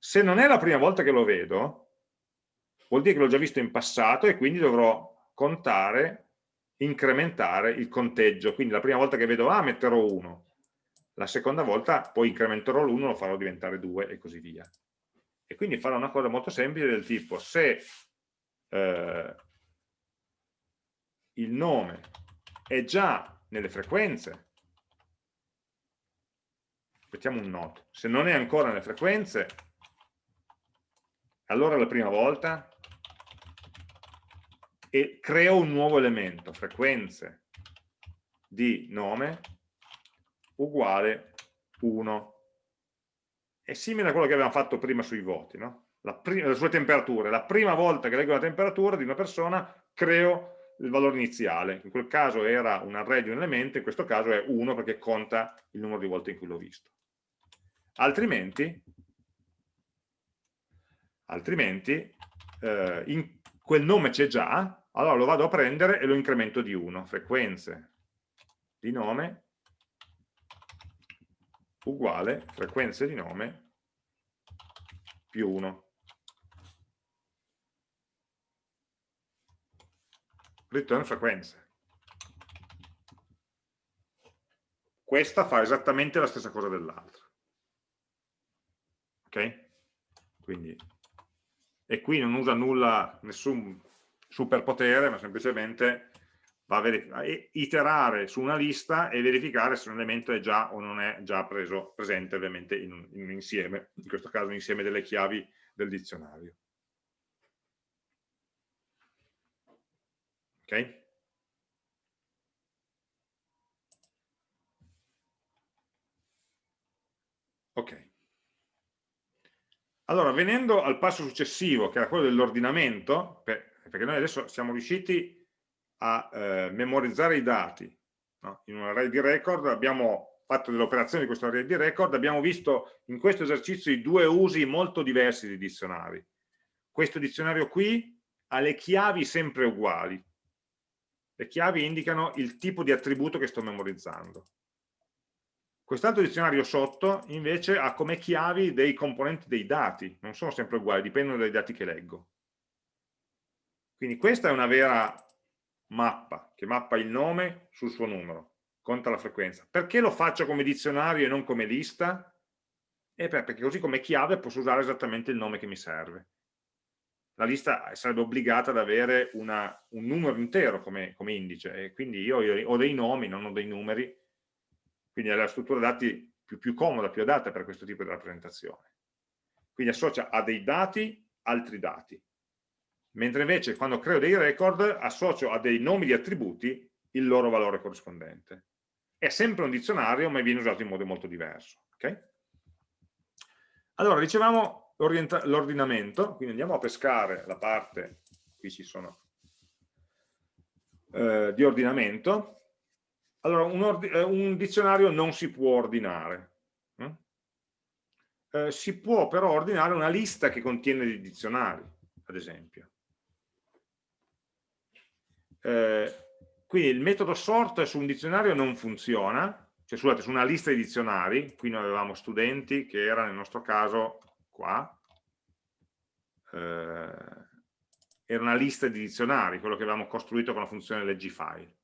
Se non è la prima volta che lo vedo, vuol dire che l'ho già visto in passato e quindi dovrò contare, incrementare il conteggio. Quindi la prima volta che vedo A metterò 1, la seconda volta poi incrementerò l'1, lo farò diventare 2 e così via. E quindi farò una cosa molto semplice del tipo se eh, il nome è già nelle frequenze mettiamo un note, se non è ancora nelle frequenze, allora la prima volta e creo un nuovo elemento, frequenze di nome uguale 1. È simile a quello che avevamo fatto prima sui voti, no? la prima, sulle temperature. La prima volta che leggo la temperatura di una persona creo il valore iniziale. In quel caso era un array di un elemento, in questo caso è 1 perché conta il numero di volte in cui l'ho visto. Altrimenti, altrimenti eh, in quel nome c'è già, allora lo vado a prendere e lo incremento di 1. Frequenze di nome uguale frequenze di nome più 1. Return frequenze. Questa fa esattamente la stessa cosa dell'altra. Ok? Quindi, e qui non usa nulla, nessun superpotere, ma semplicemente va a, iterare su una lista e verificare se un elemento è già o non è già preso, presente ovviamente in un, in un insieme, in questo caso un insieme delle chiavi del dizionario. Ok? Ok. Allora, venendo al passo successivo, che era quello dell'ordinamento, perché noi adesso siamo riusciti a eh, memorizzare i dati no? in un array di record, abbiamo fatto delle operazioni di questo array di record, abbiamo visto in questo esercizio i due usi molto diversi di dizionari. Questo dizionario qui ha le chiavi sempre uguali. Le chiavi indicano il tipo di attributo che sto memorizzando. Quest'altro dizionario sotto invece ha come chiavi dei componenti dei dati, non sono sempre uguali, dipendono dai dati che leggo. Quindi questa è una vera mappa, che mappa il nome sul suo numero, conta la frequenza. Perché lo faccio come dizionario e non come lista? Eh, perché così come chiave posso usare esattamente il nome che mi serve. La lista sarebbe obbligata ad avere una, un numero intero come, come indice, e quindi io, ho dei nomi, non ho dei numeri, quindi è la struttura dati più, più comoda, più adatta per questo tipo di rappresentazione. Quindi associa a dei dati altri dati mentre invece quando creo dei record associo a dei nomi di attributi il loro valore corrispondente. È sempre un dizionario, ma viene usato in modo molto diverso. Okay? Allora, dicevamo l'ordinamento, quindi andiamo a pescare la parte, qui ci sono, eh, di ordinamento. Allora, un, ordi eh, un, dizionario non si può ordinare. Hm? Eh, si può però ordinare una lista che contiene dei dizionari, ad esempio. Eh, quindi il metodo sort su un dizionario non funziona, cioè scusate, su una lista di dizionari, qui noi avevamo studenti che era nel nostro caso qua, eh, era una lista di dizionari, quello che avevamo costruito con la funzione leggifile.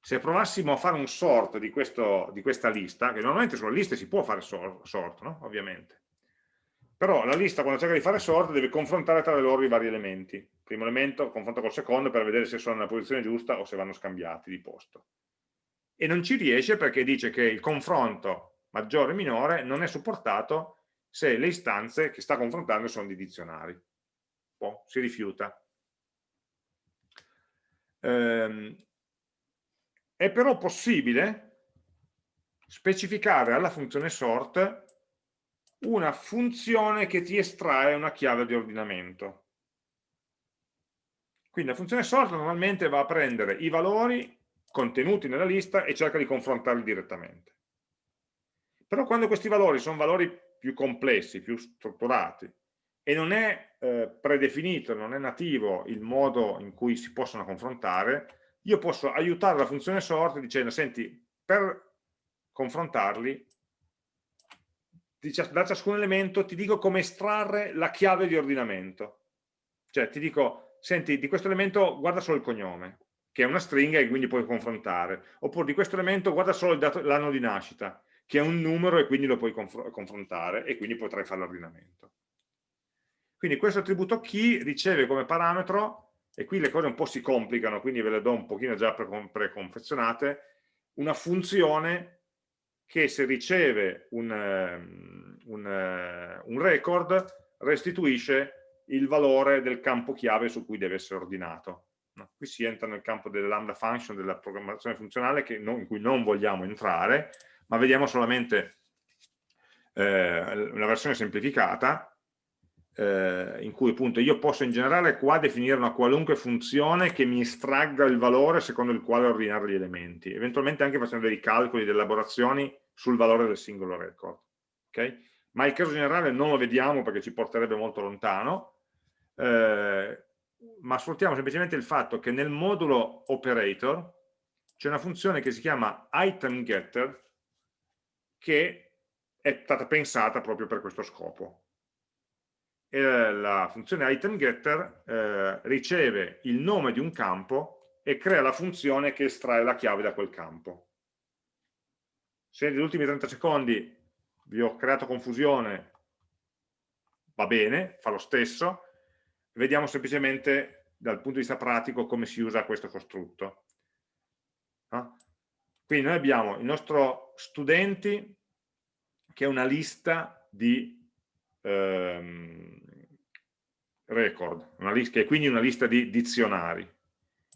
Se provassimo a fare un sort di, questo, di questa lista, che normalmente sulle liste si può fare sort, sort no? ovviamente, però la lista quando cerca di fare sort deve confrontare tra loro i vari elementi primo elemento confronta col secondo per vedere se sono nella posizione giusta o se vanno scambiati di posto. E non ci riesce perché dice che il confronto maggiore e minore non è supportato se le istanze che sta confrontando sono di dizionari. Oh, si rifiuta. Ehm, è però possibile specificare alla funzione sort una funzione che ti estrae una chiave di ordinamento. Quindi la funzione sort normalmente va a prendere i valori contenuti nella lista e cerca di confrontarli direttamente. Però quando questi valori sono valori più complessi, più strutturati, e non è eh, predefinito, non è nativo il modo in cui si possono confrontare, io posso aiutare la funzione sort dicendo, senti, per confrontarli, da ciascun elemento ti dico come estrarre la chiave di ordinamento. Cioè ti dico, senti, di questo elemento guarda solo il cognome, che è una stringa e quindi puoi confrontare, oppure di questo elemento guarda solo l'anno di nascita, che è un numero e quindi lo puoi confr confrontare e quindi potrai fare l'ordinamento. Quindi questo attributo key riceve come parametro, e qui le cose un po' si complicano, quindi ve le do un pochino già preconfezionate, una funzione che se riceve un, ehm, un, eh, un record restituisce il valore del campo chiave su cui deve essere ordinato. No, qui si entra nel campo delle lambda function, della programmazione funzionale non, in cui non vogliamo entrare, ma vediamo solamente eh, una versione semplificata eh, in cui appunto io posso in generale qua definire una qualunque funzione che mi estragga il valore secondo il quale ordinare gli elementi, eventualmente anche facendo dei calcoli, delle elaborazioni sul valore del singolo record. Okay? Ma il caso generale non lo vediamo perché ci porterebbe molto lontano, eh, ma sfruttiamo semplicemente il fatto che nel modulo operator c'è una funzione che si chiama item getter che è stata pensata proprio per questo scopo. E la funzione item getter eh, riceve il nome di un campo e crea la funzione che estrae la chiave da quel campo. Se negli ultimi 30 secondi vi ho creato confusione, va bene, fa lo stesso, vediamo semplicemente dal punto di vista pratico come si usa questo costrutto. No? Quindi noi abbiamo il nostro studenti che è una lista di ehm, record, una lista, che è quindi una lista di dizionari.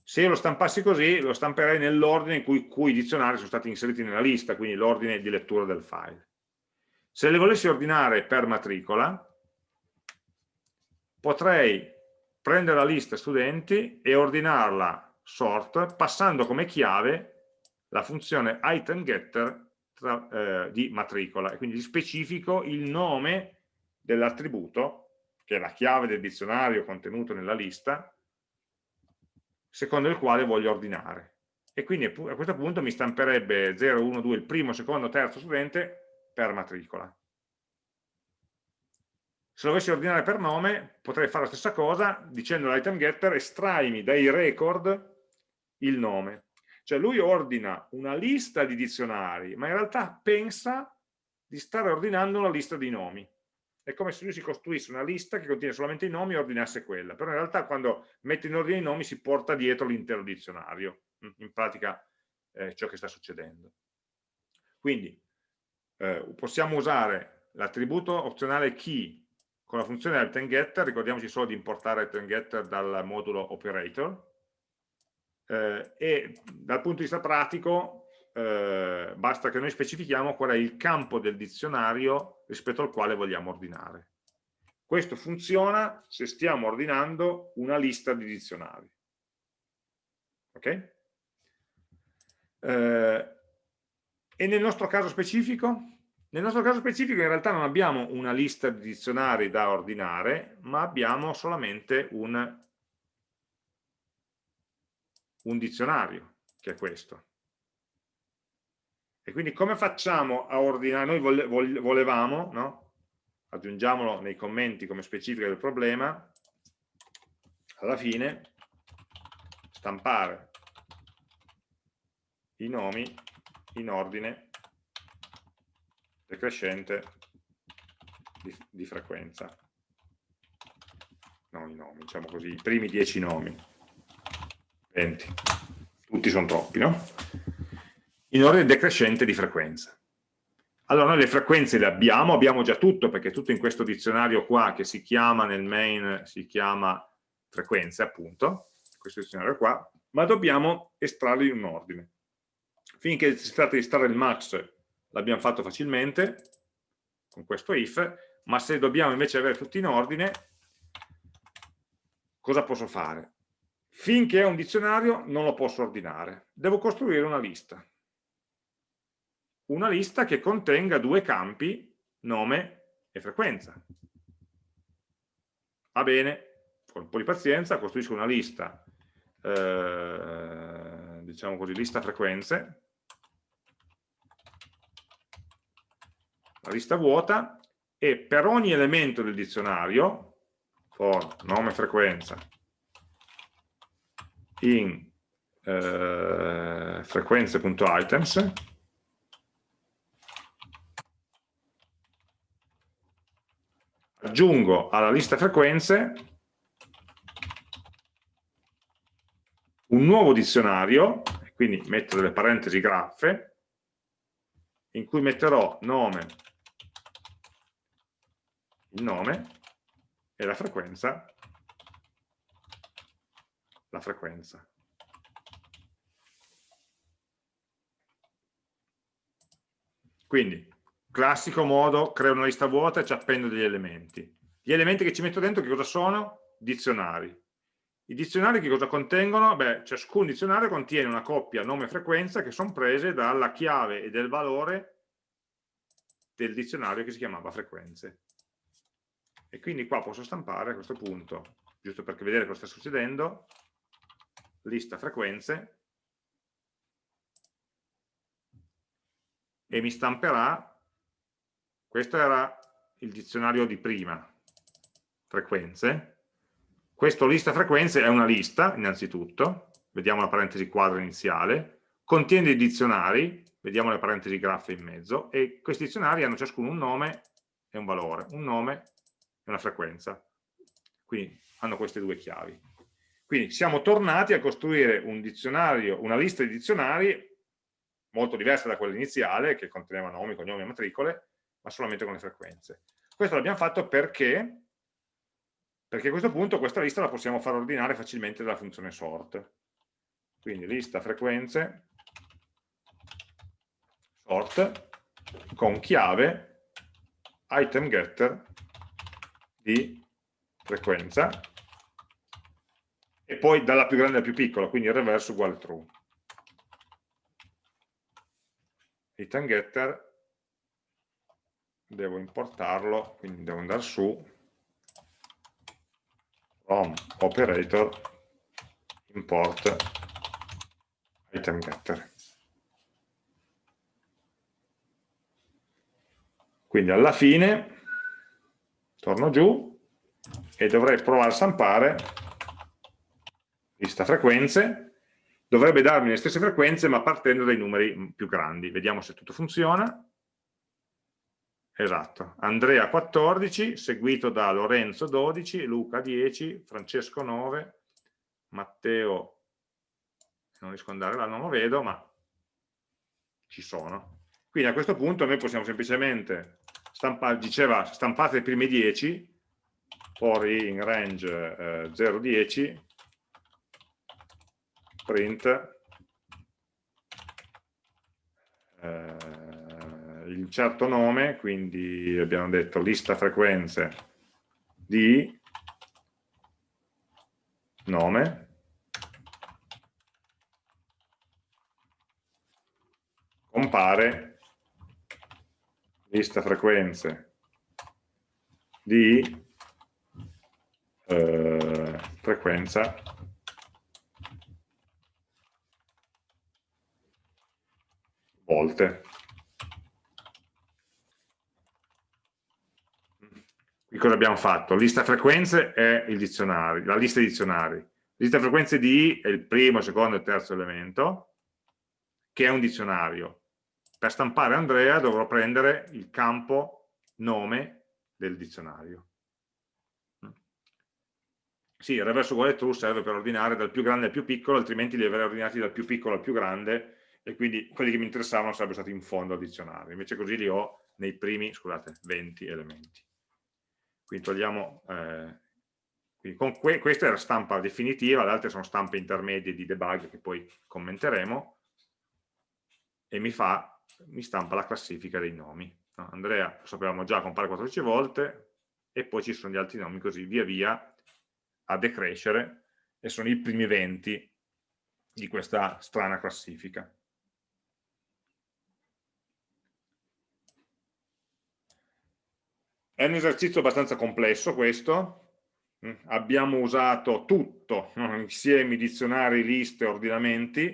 Se lo stampassi così, lo stamperei nell'ordine in cui, cui, i dizionari sono stati inseriti nella lista, quindi l'ordine di lettura del file. Se le volessi ordinare per matricola, potrei prendere la lista studenti e ordinarla sort passando come chiave la funzione item getter tra, eh, di matricola. E quindi specifico il nome dell'attributo che è la chiave del dizionario contenuto nella lista secondo il quale voglio ordinare. E quindi a questo punto mi stamperebbe 0, 1, 2 il primo, secondo, terzo studente per matricola. Se lo dovessi ordinare per nome, potrei fare la stessa cosa dicendo all'item getter estraimi dai record il nome. Cioè lui ordina una lista di dizionari, ma in realtà pensa di stare ordinando una lista di nomi. È come se lui si costruisse una lista che contiene solamente i nomi e ordinasse quella. Però in realtà quando mette in ordine i nomi si porta dietro l'intero dizionario. In pratica eh, ciò che sta succedendo. Quindi eh, possiamo usare l'attributo opzionale key con la funzione item getter, ricordiamoci solo di importare item getter dal modulo operator, eh, e dal punto di vista pratico eh, basta che noi specifichiamo qual è il campo del dizionario rispetto al quale vogliamo ordinare. Questo funziona se stiamo ordinando una lista di dizionari. Ok? Eh, e nel nostro caso specifico nel nostro caso specifico in realtà non abbiamo una lista di dizionari da ordinare, ma abbiamo solamente un, un dizionario, che è questo. E quindi come facciamo a ordinare? Noi vole, volevamo, no? aggiungiamolo nei commenti come specifica del problema, alla fine stampare i nomi in ordine decrescente di, di frequenza. No, i nomi, diciamo così, i primi 10 nomi. 20. Tutti sono troppi, no? In ordine decrescente di frequenza. Allora noi le frequenze le abbiamo, abbiamo già tutto, perché tutto in questo dizionario qua, che si chiama nel main, si chiama frequenze, appunto, questo dizionario qua, ma dobbiamo estrarli in un ordine. Finché si tratta di estrarre il max l'abbiamo fatto facilmente con questo if, ma se dobbiamo invece avere tutti in ordine, cosa posso fare? Finché è un dizionario non lo posso ordinare, devo costruire una lista. Una lista che contenga due campi, nome e frequenza. Va bene, con un po' di pazienza costruisco una lista, eh, diciamo così, lista frequenze, la lista vuota e per ogni elemento del dizionario, for nome frequenza, in eh, frequenze.items, aggiungo alla lista frequenze un nuovo dizionario, quindi metto delle parentesi graffe, in cui metterò nome, il nome e la frequenza, la frequenza. Quindi, classico modo, creo una lista vuota e ci appendo degli elementi. Gli elementi che ci metto dentro che cosa sono? Dizionari. I dizionari che cosa contengono? Beh, ciascun dizionario contiene una coppia nome e frequenza che sono prese dalla chiave e del valore del dizionario che si chiamava frequenze. E quindi qua posso stampare a questo punto, giusto per vedere cosa sta succedendo, lista frequenze, e mi stamperà, questo era il dizionario di prima, frequenze, questo lista frequenze è una lista, innanzitutto, vediamo la parentesi quadro iniziale, contiene dei dizionari, vediamo le parentesi graffe in mezzo, e questi dizionari hanno ciascuno un nome e un valore, un nome e una frequenza. Quindi hanno queste due chiavi. Quindi siamo tornati a costruire un dizionario, una lista di dizionari molto diversa da quella iniziale, che conteneva nomi, cognomi e matricole, ma solamente con le frequenze. Questo l'abbiamo fatto perché perché a questo punto questa lista la possiamo far ordinare facilmente dalla funzione sort. Quindi lista frequenze sort con chiave item getter di frequenza e poi dalla più grande alla più piccola, quindi il reverso uguale true. Item getter devo importarlo, quindi devo andare su from operator import item getter. Quindi alla fine torno giù e dovrei provare a stampare lista frequenze, dovrebbe darmi le stesse frequenze ma partendo dai numeri più grandi. Vediamo se tutto funziona. Esatto, Andrea 14, seguito da Lorenzo 12, Luca 10, Francesco 9, Matteo, non riesco ad andare là, non lo vedo, ma ci sono. Quindi a questo punto noi possiamo semplicemente stampare, diceva stampate i primi 10, for in range eh, 0,10, print eh, il certo nome, quindi abbiamo detto lista frequenze di nome, compare lista frequenze di eh, frequenza volte. Qui cosa abbiamo fatto? Lista frequenze è il dizionario, la lista di dizionari. Lista frequenze di è il primo, secondo e terzo elemento, che è un dizionario. Per stampare Andrea dovrò prendere il campo nome del dizionario. Sì, il reverso uguale true serve per ordinare dal più grande al più piccolo, altrimenti li avrei ordinati dal più piccolo al più grande e quindi quelli che mi interessavano sarebbero stati in fondo al dizionario. Invece così li ho nei primi, scusate, 20 elementi quindi togliamo eh, quindi con que questa è la stampa definitiva le altre sono stampe intermedie di debug che poi commenteremo e mi fa mi stampa la classifica dei nomi no? Andrea lo sapevamo già compare 14 volte e poi ci sono gli altri nomi così via via a decrescere e sono i primi 20 di questa strana classifica È un esercizio abbastanza complesso questo, mm, abbiamo usato tutto, [laughs] insiemi, dizionari, liste, ordinamenti,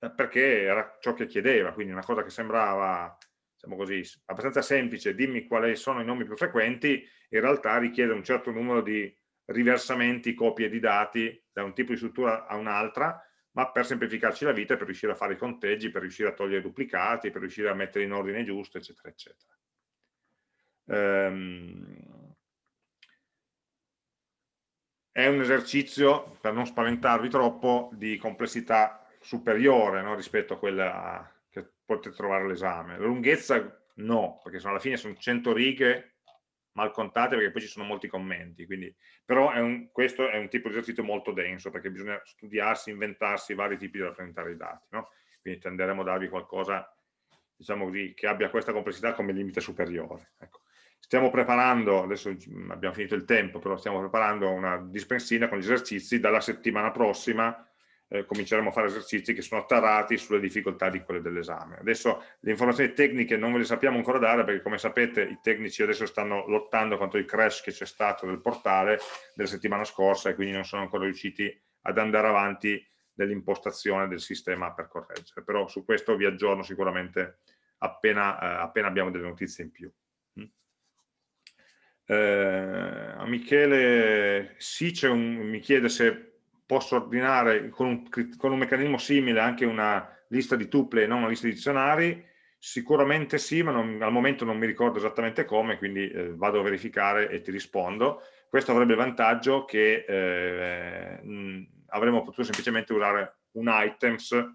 eh, perché era ciò che chiedeva, quindi una cosa che sembrava diciamo così, abbastanza semplice, dimmi quali sono i nomi più frequenti, in realtà richiede un certo numero di riversamenti, copie di dati da un tipo di struttura a un'altra, ma per semplificarci la vita, per riuscire a fare i conteggi, per riuscire a togliere duplicati, per riuscire a mettere in ordine giusto, eccetera, eccetera. Ehm, è un esercizio, per non spaventarvi troppo, di complessità superiore no? rispetto a quella che potete trovare all'esame. La lunghezza no, perché alla fine sono 100 righe mal contate perché poi ci sono molti commenti, quindi, però è un, questo è un tipo di esercizio molto denso perché bisogna studiarsi, inventarsi vari tipi di rappresentare i dati, no? quindi tenderemo a darvi qualcosa diciamo così, che abbia questa complessità come limite superiore. Ecco. Stiamo preparando, adesso abbiamo finito il tempo, però stiamo preparando una dispensina con gli esercizi, dalla settimana prossima eh, cominceremo a fare esercizi che sono tarati sulle difficoltà di quelle dell'esame. Adesso le informazioni tecniche non ve le sappiamo ancora dare perché come sapete i tecnici adesso stanno lottando contro il crash che c'è stato del portale della settimana scorsa e quindi non sono ancora riusciti ad andare avanti nell'impostazione del sistema per correggere, però su questo vi aggiorno sicuramente appena, eh, appena abbiamo delle notizie in più. Eh, a Michele sì, un, mi chiede se posso ordinare con un, con un, meccanismo simile anche una lista di tuple e non una lista di dizionari? Sicuramente sì, ma non, al momento non mi ricordo esattamente come, quindi eh, vado a verificare e ti rispondo. Questo avrebbe il vantaggio che eh, mh, avremmo potuto semplicemente usare un items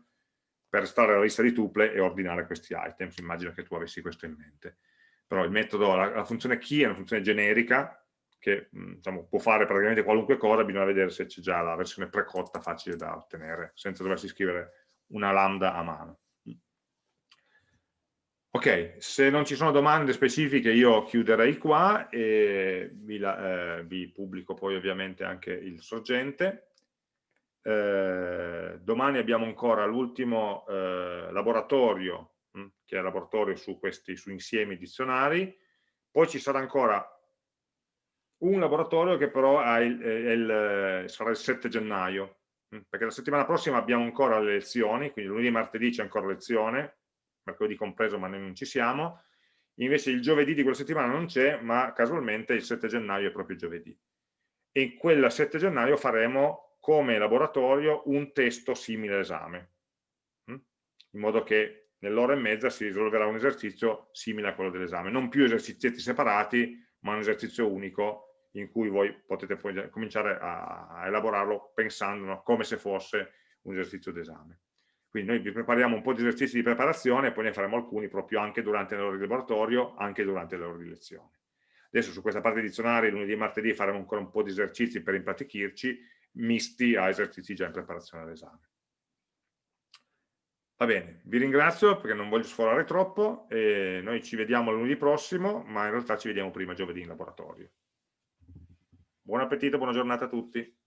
per stare alla lista di tuple e ordinare questi items, immagino che tu avessi questo in mente. Però il metodo, la, la funzione key è una funzione generica, che diciamo, può fare praticamente qualunque cosa, bisogna vedere se c'è già la versione precotta facile da ottenere, senza doversi scrivere una lambda a mano. Ok, se non ci sono domande specifiche io chiuderei qua e vi, eh, vi pubblico poi ovviamente anche il sorgente. Eh, domani abbiamo ancora l'ultimo eh, laboratorio, mh, che è il laboratorio su questi su insiemi dizionari, poi ci sarà ancora un laboratorio che però il, il, sarà il 7 gennaio, mm, perché la settimana prossima abbiamo ancora le lezioni, quindi lunedì e martedì c'è ancora lezione, mercoledì compreso ma noi non ci siamo, invece il giovedì di quella settimana non c'è, ma casualmente il 7 gennaio è proprio giovedì. E in quel 7 gennaio faremo come laboratorio un testo simile all'esame, mm, in modo che nell'ora e mezza si risolverà un esercizio simile a quello dell'esame, non più esercizi separati, ma un esercizio unico in cui voi potete poi cominciare a, elaborarlo pensando come se fosse un esercizio d'esame. Quindi noi vi prepariamo un po' di esercizi di preparazione e poi ne faremo alcuni proprio anche durante le ore di laboratorio, anche durante le ore di lezione. Adesso su questa parte dizionale, lunedì e martedì, faremo ancora un po' di esercizi per impratichirci, misti a esercizi già in preparazione all'esame. Va bene, vi ringrazio perché non voglio sforare troppo e noi ci vediamo lunedì prossimo, ma in realtà ci vediamo prima giovedì in laboratorio. Buon appetito, buona giornata a tutti.